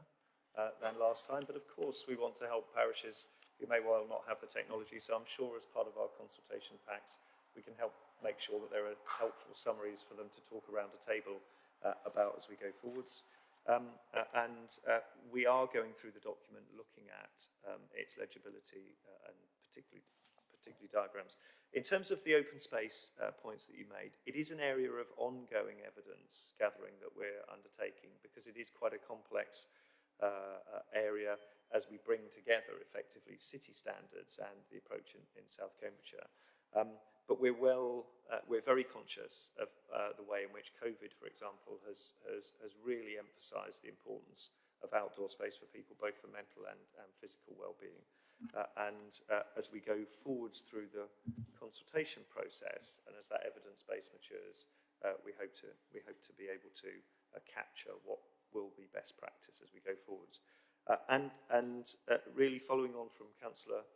uh, than last time. But of course, we want to help parishes who may well not have the technology. So I'm sure, as part of our consultation packs, we can help make sure that there are helpful summaries for them to talk around a table uh, about as we go forwards. Um, uh, and uh, we are going through the document looking at um, its legibility uh, and particularly, particularly diagrams. In terms of the open space uh, points that you made, it is an area of ongoing evidence gathering that we're undertaking because it is quite a complex uh, uh, area as we bring together effectively city standards and the approach in, in South Cambridgeshire. Um, but we're well, uh, we're very conscious of uh, the way in which COVID, for example, has, has, has really emphasised the importance of outdoor space for people, both for mental and, and physical well-being. Uh, and uh, as we go forwards through the consultation process and as that evidence base matures, uh, we hope to we hope to be able to uh, capture what will be best practice as we go forwards. Uh, and and uh, really following on from Councillor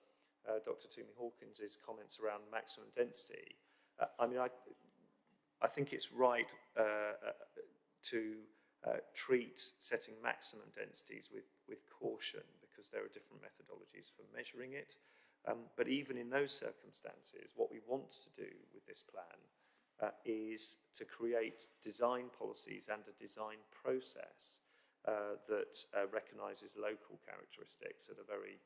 uh, Dr. Tumi Hawkins' comments around maximum density, uh, I mean, I, I think it's right uh, uh, to treat setting maximum densities with, with caution because there are different methodologies for measuring it. Um, but even in those circumstances, what we want to do with this plan is to create design policies and a design process uh, that uh, recognises local characteristics at a very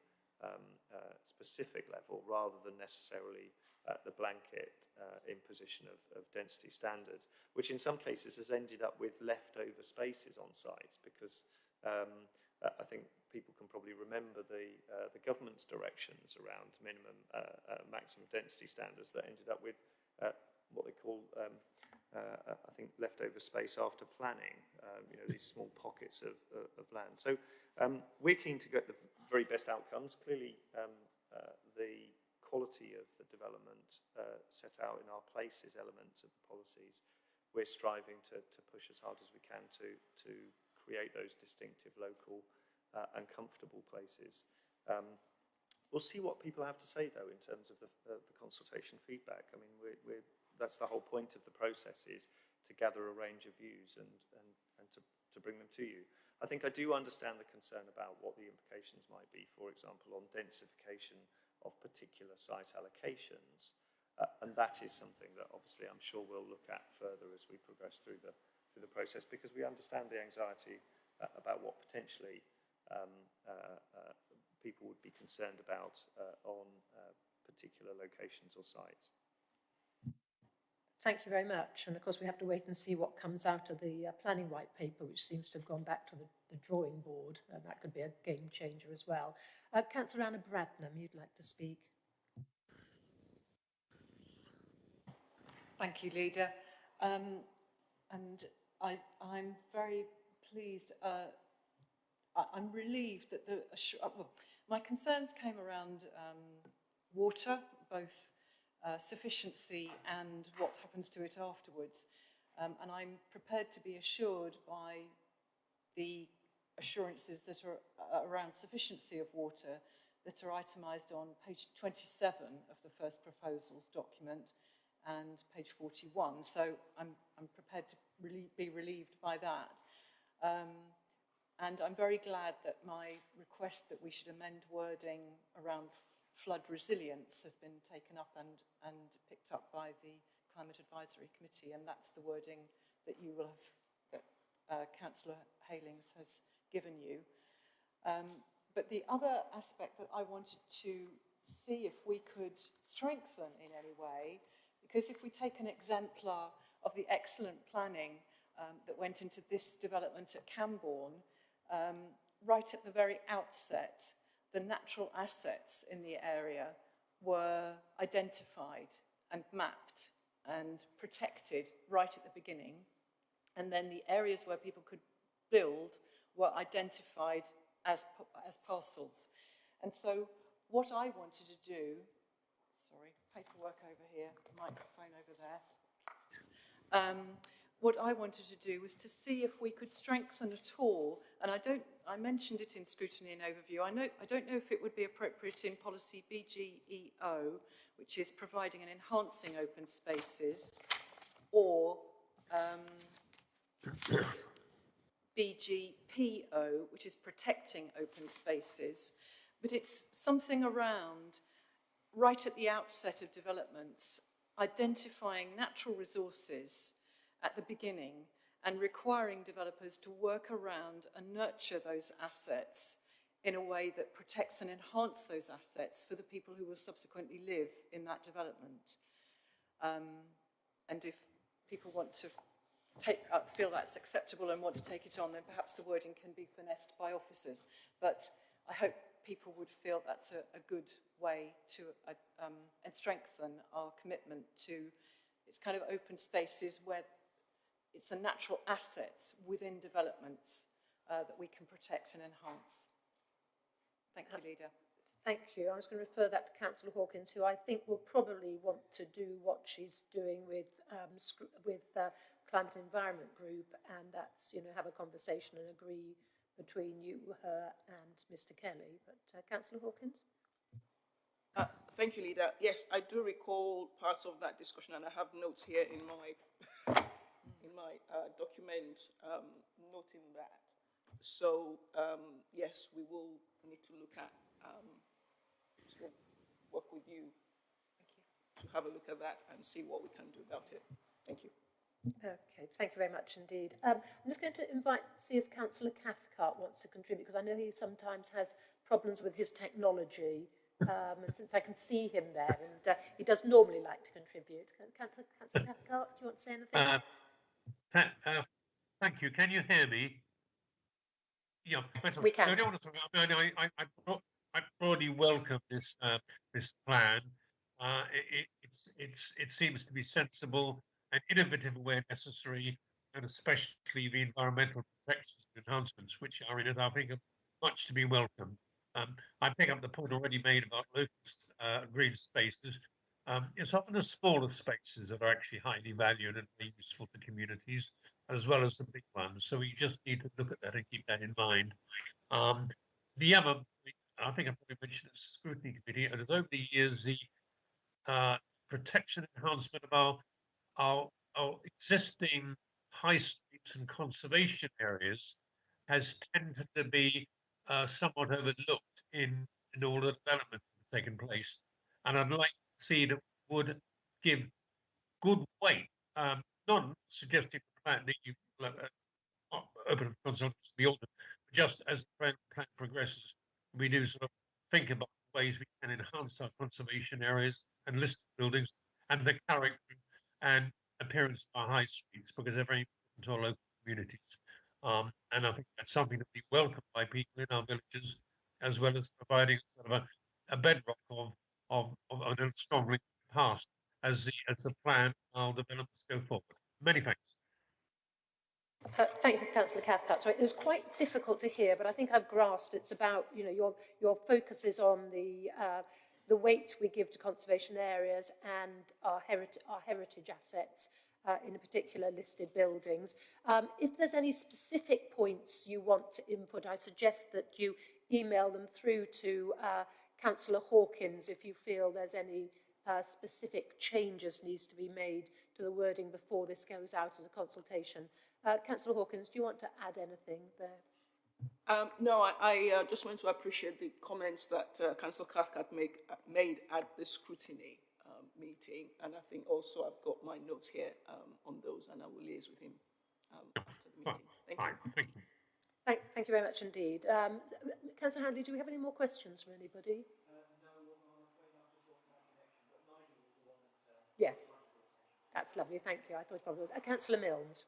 um, uh, specific level rather than necessarily uh, the blanket uh, imposition of, of density standards, which in some cases has ended up with leftover spaces on site because um, uh, I think people can probably remember the, uh, the government's directions around minimum, maximum density standards that ended up with what they call, um, uh, I think, leftover space after planning, um, you know, these small pockets of, of, of land. So um, we're keen to get the very best outcomes. Clearly, um, uh, the quality of the development uh, set out in our places elements of the policies, we're striving to, to push as hard as we can to, to create those distinctive local uh, and comfortable places. Um, we'll see what people have to say, though, in terms of the, the consultation feedback. I mean, we're, we're, that's the whole point of the process is to gather a range of views and, and, and to, to bring them to you. I think I do understand the concern about what the implications might be, for example, on densification of particular site allocations. Uh, and that is something that obviously I'm sure we'll look at further as we progress through the, through the process because we understand the anxiety uh, about what potentially um, uh, uh, people would be concerned about uh, on uh, particular locations or sites. Thank you very much. And of course, we have to wait and see what comes out of the uh, planning white paper, which seems to have gone back to the, the drawing board. And that could be a game changer as well. Uh, Councillor Anna Bradnam, you'd like to speak. Thank you, Leader. Um, and I, I'm very pleased, uh, I, I'm relieved that the, well, my concerns came around um, water, both uh, sufficiency and what happens to it afterwards. Um, and I'm prepared to be assured by the assurances that are uh, around sufficiency of water that are itemised on page 27 of the first proposals document and page 41. So I'm, I'm prepared to really be relieved by that. Um, and I'm very glad that my request that we should amend wording around flood resilience has been taken up and, and picked up by the Climate Advisory Committee, and that's the wording that you will have, that uh, Councillor Heylings has given you. Um, but the other aspect that I wanted to see if we could strengthen in any way because if we take an exemplar of the excellent planning um, that went into this development at Cambourne, um, right at the very outset, the natural assets in the area were identified and mapped and protected right at the beginning. And then the areas where people could build were identified as, as parcels. And so what I wanted to do sorry, paperwork over here, microphone over there. Um, what I wanted to do was to see if we could strengthen at all, and I don't, I mentioned it in scrutiny and overview. I know, I don't know if it would be appropriate in policy BGEO, which is providing and enhancing open spaces, or um, BGPO, which is protecting open spaces. But it's something around right at the outset of developments, identifying natural resources at the beginning and requiring developers to work around and nurture those assets in a way that protects and enhances those assets for the people who will subsequently live in that development. Um, and if people want to take, uh, feel that's acceptable and want to take it on, then perhaps the wording can be finessed by officers. But I hope people would feel that's a, a good way to uh, um, and strengthen our commitment to it's kind of open spaces where it's the natural assets within developments uh, that we can protect and enhance. Thank you, Leader. Thank you. I was going to refer that to Councillor Hawkins, who I think will probably want to do what she's doing with um, with uh, Climate Environment Group, and that's you know have a conversation and agree between you, her, and Mr. Kelly. But uh, Councillor Hawkins. Uh, thank you, Leader. Yes, I do recall parts of that discussion, and I have notes here in my in my uh, document um, noting that. So um, yes, we will need to look at um, to work with you, you to have a look at that and see what we can do about it. Thank you. Okay, thank you very much indeed. Um, I'm just going to invite, see if Councillor Cathcart wants to contribute, because I know he sometimes has problems with his technology. Um, and since I can see him there, and uh, he does normally like to contribute. Councillor, Cathcart, do you want to say anything? Uh, uh, thank you. Can you hear me? Yeah, we can. I don't want to. I, mean, I, I, I broadly welcome this uh, this plan. Uh, it, it's it's it seems to be sensible and innovative where necessary, and especially the environmental protections and enhancements which are in it. I think are much to be welcomed. Um, I pick up the point already made about local uh, green spaces. Um, it's often the smaller spaces that are actually highly valued and very useful to communities, as well as the big ones. So we just need to look at that and keep that in mind. Um, the other, I think I probably mentioned the scrutiny committee, and over the years, the uh, protection enhancement of our, our, our existing high streets and conservation areas has tended to be uh, somewhat overlooked in, in all the developments that have taken place. And I'd like to see that would give good weight, um, not suggesting that you uh, open consultation to autumn, but just as the plan, progresses, we do sort of think about ways we can enhance our conservation areas and listed buildings and the character and appearance of our high streets because they're very important to our local communities. Um, and I think that's something that we welcome by people in our villages, as well as providing sort of a, a bedrock of, of, of, of a strong link to the past as the, as the plan our developments go forward. Many thanks. Uh, thank you, Councillor Cathcart. Sorry, it was quite difficult to hear, but I think I've grasped it's about, you know, your, your focus is on the, uh, the weight we give to conservation areas and our, herit our heritage assets uh, in particular listed buildings. Um, if there's any specific points you want to input, I suggest that you email them through to uh, Councillor Hawkins if you feel there's any uh, specific changes needs to be made to the wording before this goes out as a consultation. Uh, Councillor Hawkins, do you want to add anything there? Um, no, I, I uh, just want to appreciate the comments that uh, Councillor Cathcart make, uh, made at the scrutiny um, meeting, and I think also I've got my notes here um, on those, and I will liaise with him um, after the meeting. Thank Fine, you. thank you. Thank, thank you very much indeed. Um, Councillor Handley, do we have any more questions from anybody? Yes, that's lovely. Thank you. I thought it probably was. Uh, Councillor Milnes.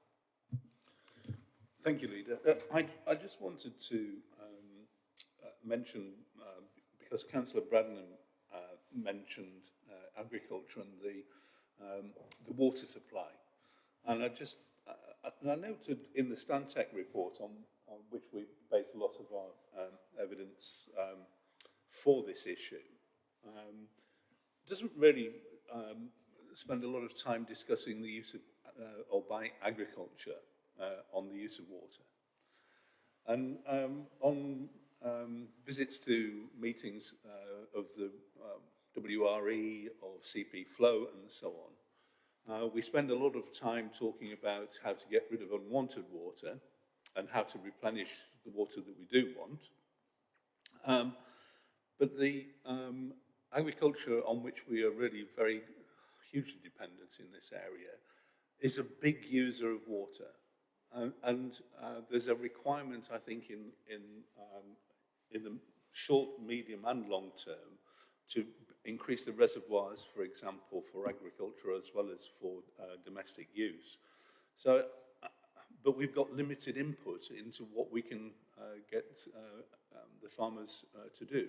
Thank you, Leader. Uh, I, I just wanted to um, uh, mention, uh, because Councillor Bradnam uh, mentioned uh, agriculture and the, um, the water supply. And I just, uh, and I noted in the Stantec report on, on which we base a lot of our um, evidence um, for this issue, um, doesn't really um, spend a lot of time discussing the use of, uh, or by agriculture uh, on the use of water. And um, on um, visits to meetings uh, of the WRE, of CP Flow and so on, uh, we spend a lot of time talking about how to get rid of unwanted water and how to replenish the water that we do want. Um, but the um, agriculture on which we are really very hugely dependent in this area is a big user of water. Uh, and uh, there's a requirement, I think, in, in, um, in the short, medium and long term to increase the reservoirs, for example, for agriculture as well as for uh, domestic use. So, but we've got limited input into what we can uh, get uh, um, the farmers uh, to do.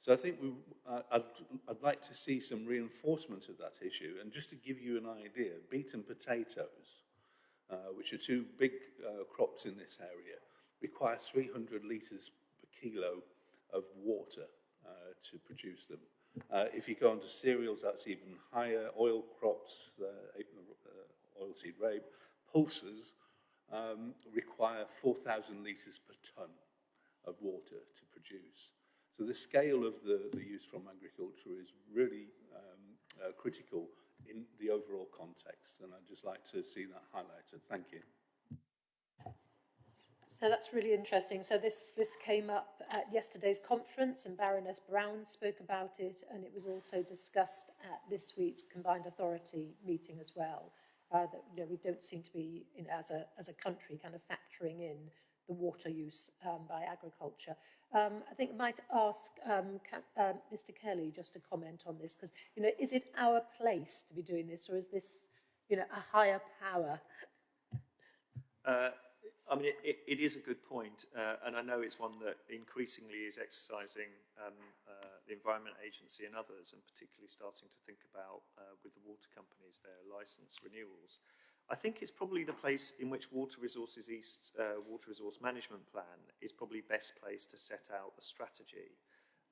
So I think we, uh, I'd, I'd like to see some reinforcement of that issue. And just to give you an idea, beet and potatoes, uh, which are two big uh, crops in this area, require 300 litres per kilo of water to produce them. If you go on to cereals, that's even higher. Oil crops, oilseed rape, pulses um, require 4,000 litres per tonne of water to produce. So the scale of the, the use from agriculture is really um, uh, critical in the overall context, and I'd just like to see that highlighted. Thank you. So that's really interesting. So this, this came up at yesterday's conference and Baroness Brown spoke about it and it was also discussed at this week's combined authority meeting as well. Uh, that you know, we don't seem to be, as a, as a country, kind of factoring in the water use um, by agriculture. Um, I think I might ask um, Mr Kelly just to comment on this, because, you know, is it our place to be doing this, or is this, you know, a higher power? Uh, I mean, it, it, it is a good point, uh, and I know it's one that increasingly is exercising um, uh, the Environment Agency and others, and particularly starting to think about, uh, with the water companies, their licence renewals. I think it's probably the place in which Water Resources East uh, Water Resource Management Plan is probably best placed to set out a strategy.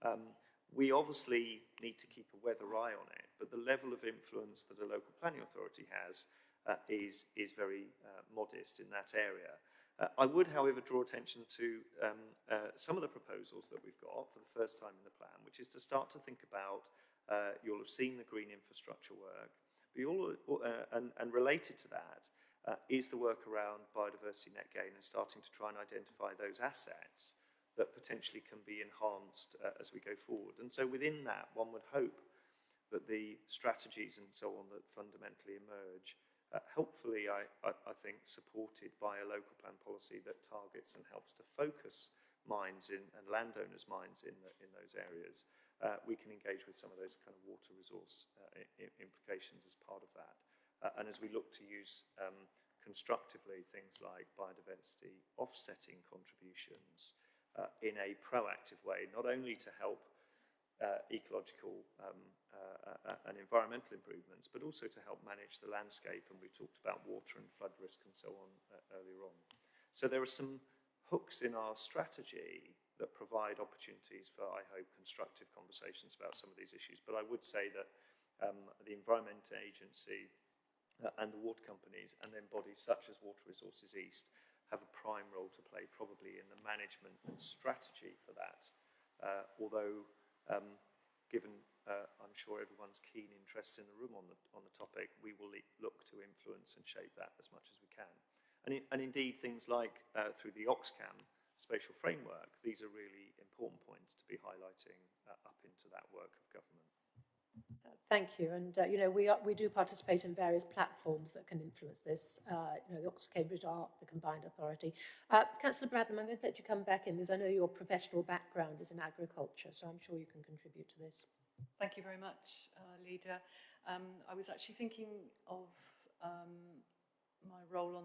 Um, we obviously need to keep a weather eye on it, but the level of influence that a local planning authority has uh, is, is very uh, modest in that area. Uh, I would, however, draw attention to um, uh, some of the proposals that we've got for the first time in the plan, which is to start to think about, uh, you'll have seen the green infrastructure work, but all, uh, and, and related to that, uh, is the work around biodiversity net gain and starting to try and identify those assets that potentially can be enhanced uh, as we go forward. And so within that, one would hope that the strategies and so on that fundamentally emerge, uh, helpfully, I, I, I think, supported by a local plan policy that targets and helps to focus mines in, and landowners' mines in, the, in those areas. Uh, we can engage with some of those kind of water resource uh, implications as part of that. Uh, and as we look to use um, constructively things like biodiversity offsetting contributions uh, in a proactive way, not only to help uh, ecological um, uh, uh, and environmental improvements, but also to help manage the landscape. And we talked about water and flood risk and so on uh, earlier on. So there are some hooks in our strategy that provide opportunities for, I hope, constructive conversations about some of these issues. But I would say that um, the Environment Agency uh, and the water companies and then bodies such as Water Resources East have a prime role to play probably in the management and strategy for that. Uh, although, um, given uh, I'm sure everyone's keen interest in the room on the, on the topic, we will look to influence and shape that as much as we can. And, and indeed, things like uh, through the Oxcam spatial framework, these are really important points to be highlighting uh, up into that work of government. Thank you. And, uh, you know, we, are, we do participate in various platforms that can influence this. Uh, you know, the Oxford Cambridge Arc, the Combined Authority. Uh, Councillor Bradnam, I'm going to let you come back in because I know your professional background is in agriculture, so I'm sure you can contribute to this. Thank you very much, uh, Leader. Um, I was actually thinking of um, my role on,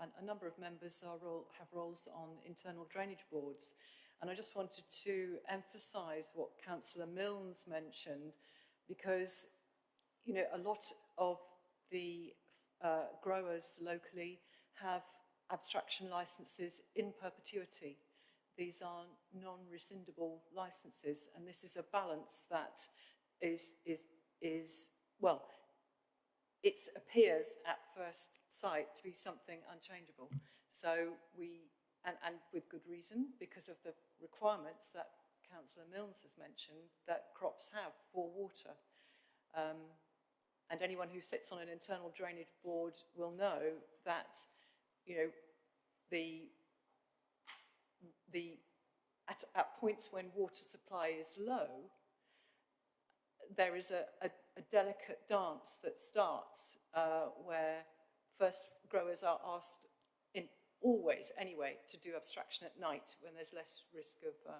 a, a number of members role, have roles on internal drainage boards, and I just wanted to emphasise what Councillor Milnes mentioned, because you know a lot of the uh, growers locally have abstraction licenses in perpetuity. These are non-rescindable licenses, and this is a balance that is, is, is well, it appears at first sight to be something unchangeable. So we, and, and with good reason, because of the requirements that Councillor Milnes has mentioned that crops have for water. Um, and anyone who sits on an internal drainage board will know that, you know, the, the at, at points when water supply is low, there is a, a, a delicate dance that starts uh, where first growers are asked in always anyway to do abstraction at night when there's less risk of uh,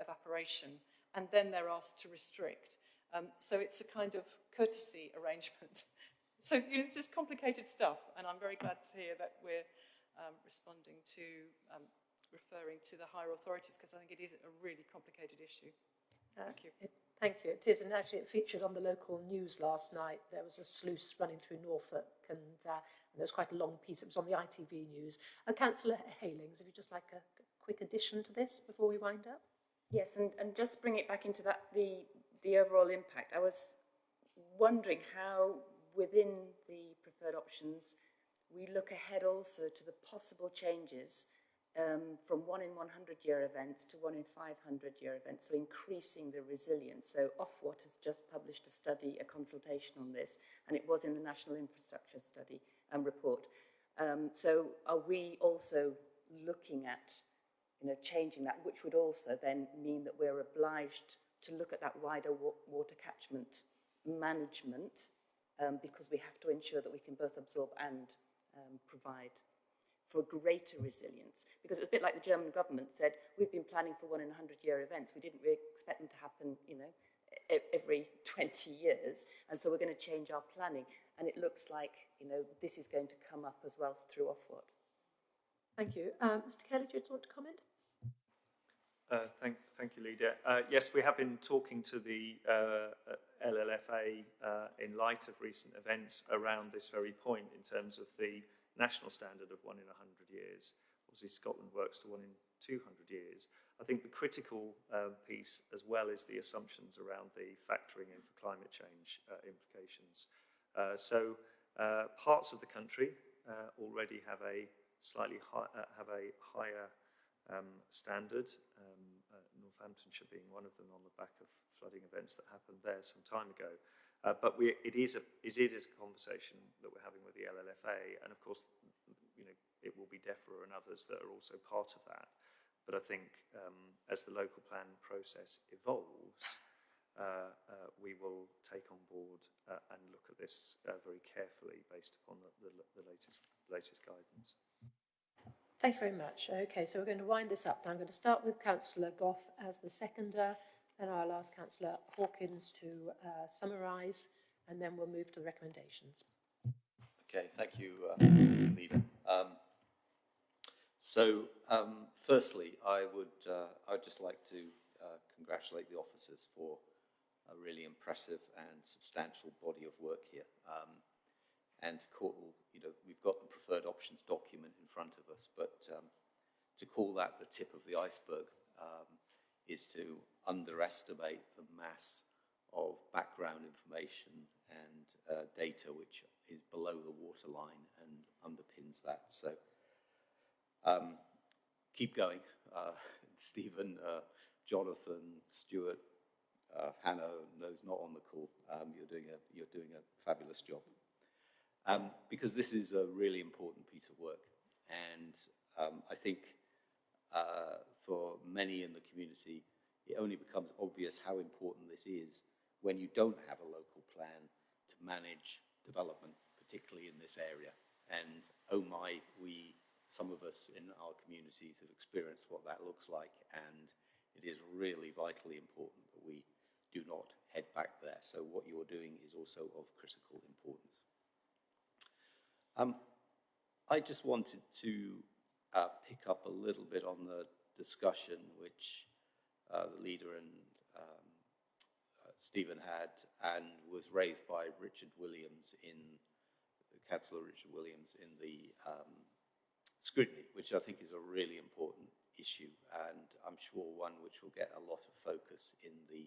evaporation and then they're asked to restrict. Um, so it's a kind of courtesy arrangement. so you know, this is complicated stuff and I'm very glad to hear that we're um, responding to um, referring to the higher authorities because I think it is a really complicated issue. Uh, Thank you. It, thank you. It is, and actually it featured on the local news last night. There was a sluice running through Norfolk, and, uh, and there was quite a long piece. It was on the ITV news. Uh, Councillor Heylings, if you just like a quick addition to this before we wind up. Yes, and, and just bring it back into that the the overall impact. I was wondering how within the preferred options we look ahead also to the possible changes um, from one in 100 year events to one in 500 year events, so increasing the resilience. So Ofwat has just published a study, a consultation on this, and it was in the National Infrastructure Study um, report. Um, so are we also looking at you know, changing that, which would also then mean that we're obliged to look at that wider wa water catchment management um, because we have to ensure that we can both absorb and um, provide for greater resilience. Because it's a bit like the German government said, we've been planning for one in 100 year events. We didn't really expect them to happen, you know, every 20 years. And so we're going to change our planning. And it looks like, you know, this is going to come up as well through Ofwat. Thank you. Um, Mr Kelly, do you want to comment? Uh, thank, thank you, Leader. Uh, yes, we have been talking to the uh, LLFA uh, in light of recent events around this very point in terms of the national standard of one in 100 years. Obviously, Scotland works to one in 200 years. I think the critical uh, piece as well is the assumptions around the factoring in for climate change implications. So parts of the country already have a slightly high, have a higher um, standard. Um, Northamptonshire being one of them on the back of flooding events that happened there some time ago. Uh, but we, it, is a, it is a conversation that we're having with the LLFA, and of course, you know, it will be DEFRA and others that are also part of that. But I think um, as the local plan process evolves, uh, uh, we will take on board uh, and look at this uh, very carefully based upon the, the, the latest, latest guidance. Thank you very much. Okay, so we're going to wind this up. Now I'm going to start with Councillor Gough as the seconder, and I'll ask Councillor Hawkins to uh, summarise, and then we'll move to the recommendations. Okay, thank you, uh, Leader. Um, so, um, firstly, I would uh, I'd just like to uh, congratulate the officers for a really impressive and substantial body of work here. Um, and call, you know, we've got the preferred options document in front of us, but um, to call that the tip of the iceberg um, is to underestimate the mass of background information and uh, data which is below the waterline and underpins that. So um, keep going. Uh, Stephen, uh, Jonathan, Stuart, uh, Hannah, those not on the call, um, you're, doing a, you're doing a fabulous job. Um, because this is a really important piece of work. And um, I think uh, for many in the community, it only becomes obvious how important this is when you don't have a local plan to manage development, particularly in this area. And oh my, we, some of us in our communities have experienced what that looks like. And it is really vitally important that we do not head back there. So what you're doing is also of critical importance. Um, I just wanted to uh, pick up a little bit on the discussion which uh, the leader and um, uh, Stephen had and was raised by Richard Williams in, Councillor Richard Williams in the um, scrutiny, which I think is a really important issue and I'm sure one which will get a lot of focus in the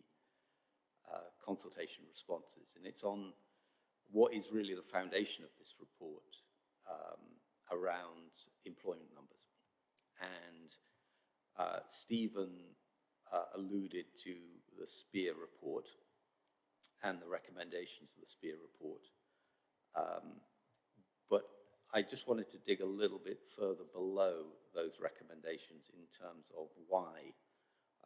uh, consultation responses. And it's on what is really the foundation of this report um, around employment numbers. And uh, Stephen uh, alluded to the CPIER report and the recommendations of the CPIER report. Um, but I just wanted to dig a little bit further below those recommendations in terms of why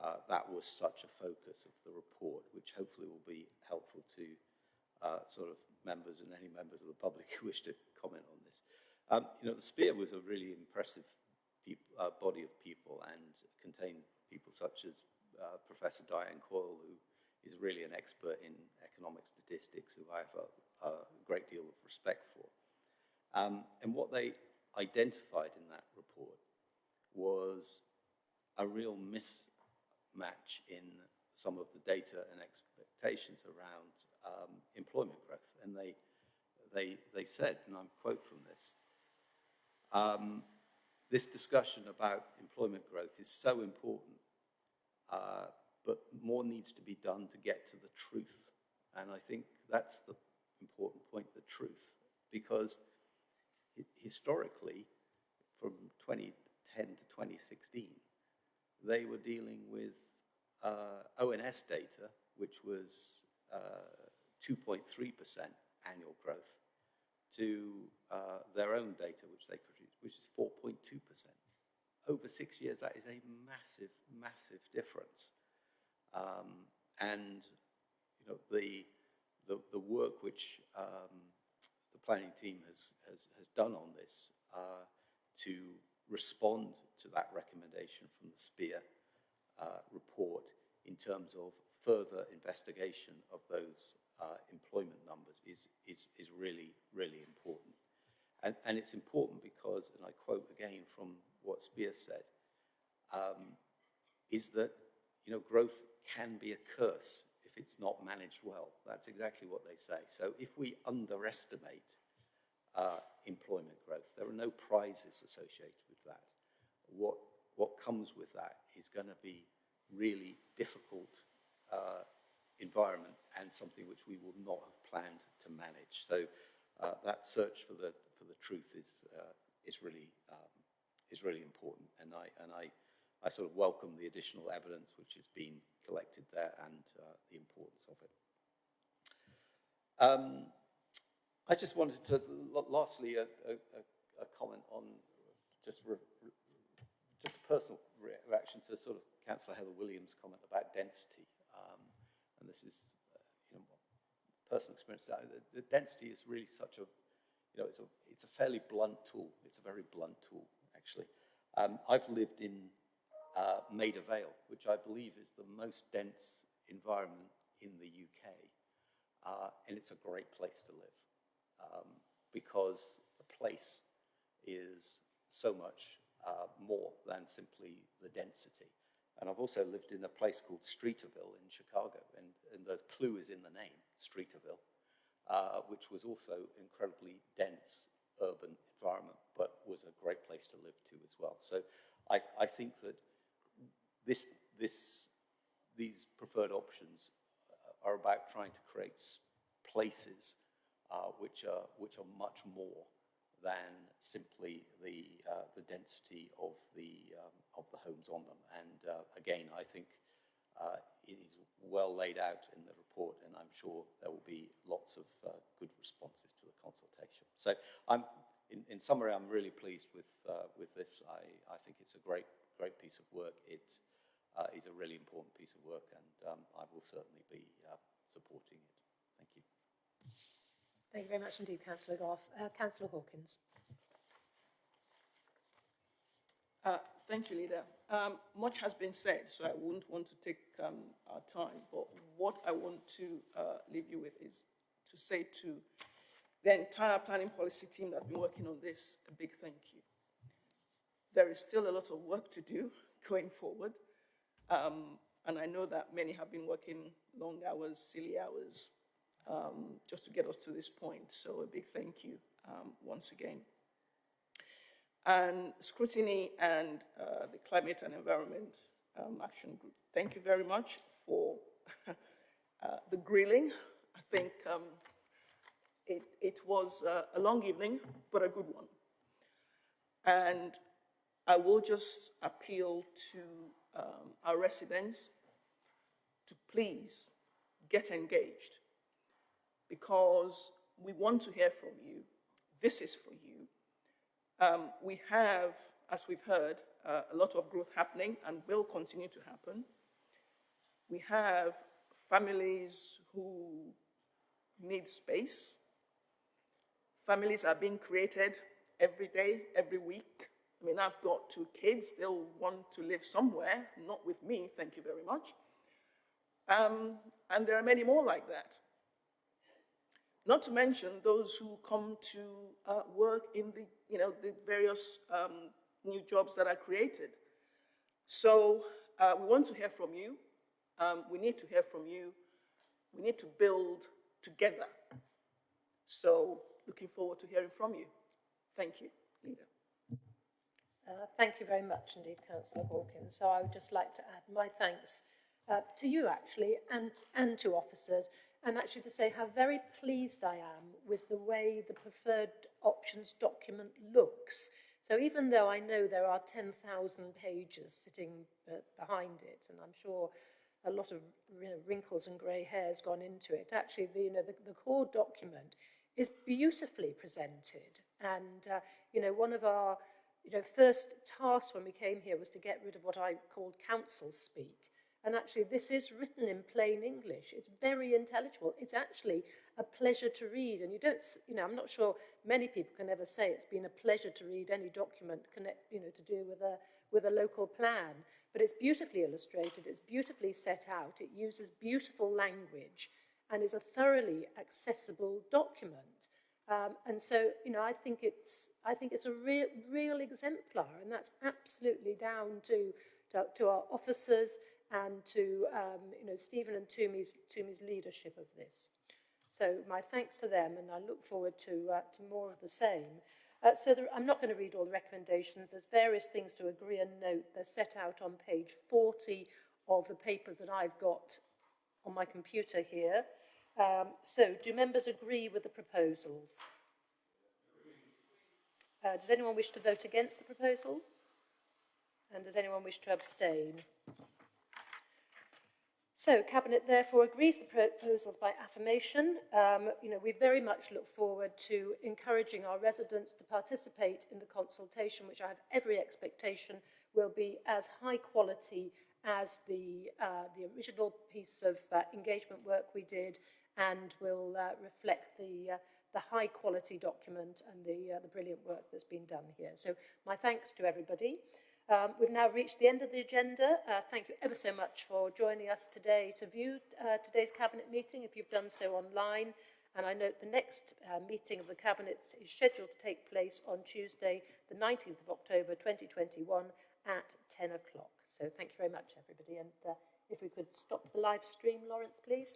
uh, that was such a focus of the report, which hopefully will be helpful to uh, sort of members and any members of the public who wish to comment on this. Um, you know, the CPIER was a really impressive uh, body of people and contained people such as uh, Professor Diane Coyle, who is really an expert in economic statistics, who I have a, a great deal of respect for. Um, and what they identified in that report was a real mismatch in some of the data and expectations around um, employment growth. And they, they, they said, and I'm quote from this, um, this discussion about employment growth is so important, uh, but more needs to be done to get to the truth. And I think that's the important point, the truth, because historically, from 2010 to 2016, they were dealing with uh, ONS data, which was 2.3% uh, annual growth, to uh, their own data, which they produced, which is 4.2%. Over six years, that is a massive, massive difference. Um, and you know the, the, the work which um, the planning team has, has, has done on this uh, to respond to that recommendation from the CPIER uh, report in terms of further investigation of those uh, employment numbers is, is, is really, really important. And, and it's important because, and I quote again from what CPIER said, um, is that you know, growth can be a curse if it's not managed well. That's exactly what they say. So if we underestimate uh, employment growth, there are no prizes associated with that. What, what comes with that is going to be really difficult uh, environment and something which we will not have planned to manage. So uh, that search for the for the truth is uh, is really um, is really important, and I and I I sort of welcome the additional evidence which has been collected there and uh, the importance of it. Um, I just wanted to, lastly, a, a, a- comment on just, just a personal reaction to sort of Councillor Heather Williams' comment about density. And this is, uh, you know, personal experience. That the, the density is really such a, you know, it's a, it's a fairly blunt tool. It's a very blunt tool, actually. Um, I've lived in uh, Maida Vale, which I believe is the most dense environment in the UK. Uh, and it's a great place to live um, because the place is so much uh, more than simply the density. And I've also lived in a place called Streeterville in Chicago, and, and the clue is in the name, Streeterville, uh, which was also incredibly dense urban environment, but was a great place to live too as well. So I, I think that this, this, these preferred options are about trying to create places uh, which, are, which are much more than simply the, uh, the density of the, um, of the homes on them. And uh, again, I think uh, it is well laid out in the report, and I'm sure there will be lots of uh, good responses to the consultation. So I'm, in, in summary, I'm really pleased with, uh, with this. I, I think it's a great, great piece of work. It is a really important piece of work, and um, I will certainly be supporting it. Thank you. Thank you very much indeed, Councillor Gough. Uh, Councillor Hawkins. Uh, thank you, Leader. Um, much has been said, so I wouldn't want to take um, our time. But what I want to uh, leave you with is to say to the entire planning policy team that's been working on this a big thank you. There is still a lot of work to do going forward. Um, and I know that many have been working long hours, silly hours, um, just to get us to this point. So a big thank you um, once again. And scrutiny and uh, the climate and environment um, action group. Thank you very much for uh, the grilling. I think um, it, it was uh, a long evening, but a good one. And I will just appeal to um, our residents to please get engaged because we want to hear from you. This is for you. Um, we have, as we've heard, uh, a lot of growth happening and will continue to happen. We have families who need space. Families are being created every day, every week. I mean, I've got two kids. They'll want to live somewhere, not with me, thank you very much. Um, and there are many more like that. Not to mention those who come to uh, work in the, you know, the various um, new jobs that are created. So uh, we want to hear from you. Um, we need to hear from you. We need to build together. So looking forward to hearing from you. Thank you, Leader. Uh, thank you very much indeed, Councillor Hawkins. So I would just like to add my thanks uh, to you actually and, and to officers and actually to say how very pleased I am with the way the preferred options document looks. So even though I know there are 10,000 pages sitting uh, behind it, and I'm sure a lot of you know, wrinkles and grey hairs gone into it, actually the, you know, the, the core document is beautifully presented. And, uh, you know, one of our you know, first tasks when we came here was to get rid of what I called council speak. And actually, this is written in plain English. It's very intelligible. It's actually a pleasure to read. And you don't, you know, I'm not sure many people can ever say it's been a pleasure to read any document connect, you know, to do with a, with a local plan. But it's beautifully illustrated. It's beautifully set out. It uses beautiful language and is a thoroughly accessible document. Um, and so, you know, I think it's, I think it's a real, real exemplar, and that's absolutely down to, to, to our officers and to, um, you know, Stephen and Tumi's, Tumi's leadership of this. So my thanks to them, and I look forward to, uh, to more of the same. Uh, so there, I'm not going to read all the recommendations. There's various things to agree and note. They're set out on page 40 of the papers that I've got on my computer here. Um, so, do members agree with the proposals? Uh, does anyone wish to vote against the proposal? And does anyone wish to abstain? So Cabinet therefore agrees the proposals by affirmation. Um, you know, we very much look forward to encouraging our residents to participate in the consultation, which I have every expectation will be as high quality as the, uh, the original piece of uh, engagement work we did and will uh, reflect the, uh, the high quality document and the, uh, the brilliant work that's been done here. So my thanks to everybody. Um, we've now reached the end of the agenda. Uh, thank you ever so much for joining us today to view uh, today's Cabinet meeting, if you've done so online. And I note the next uh, meeting of the Cabinet is scheduled to take place on Tuesday, the 19th of October 2021 at 10 o'clock. So thank you very much, everybody. And uh, if we could stop the live stream, Lawrence, please.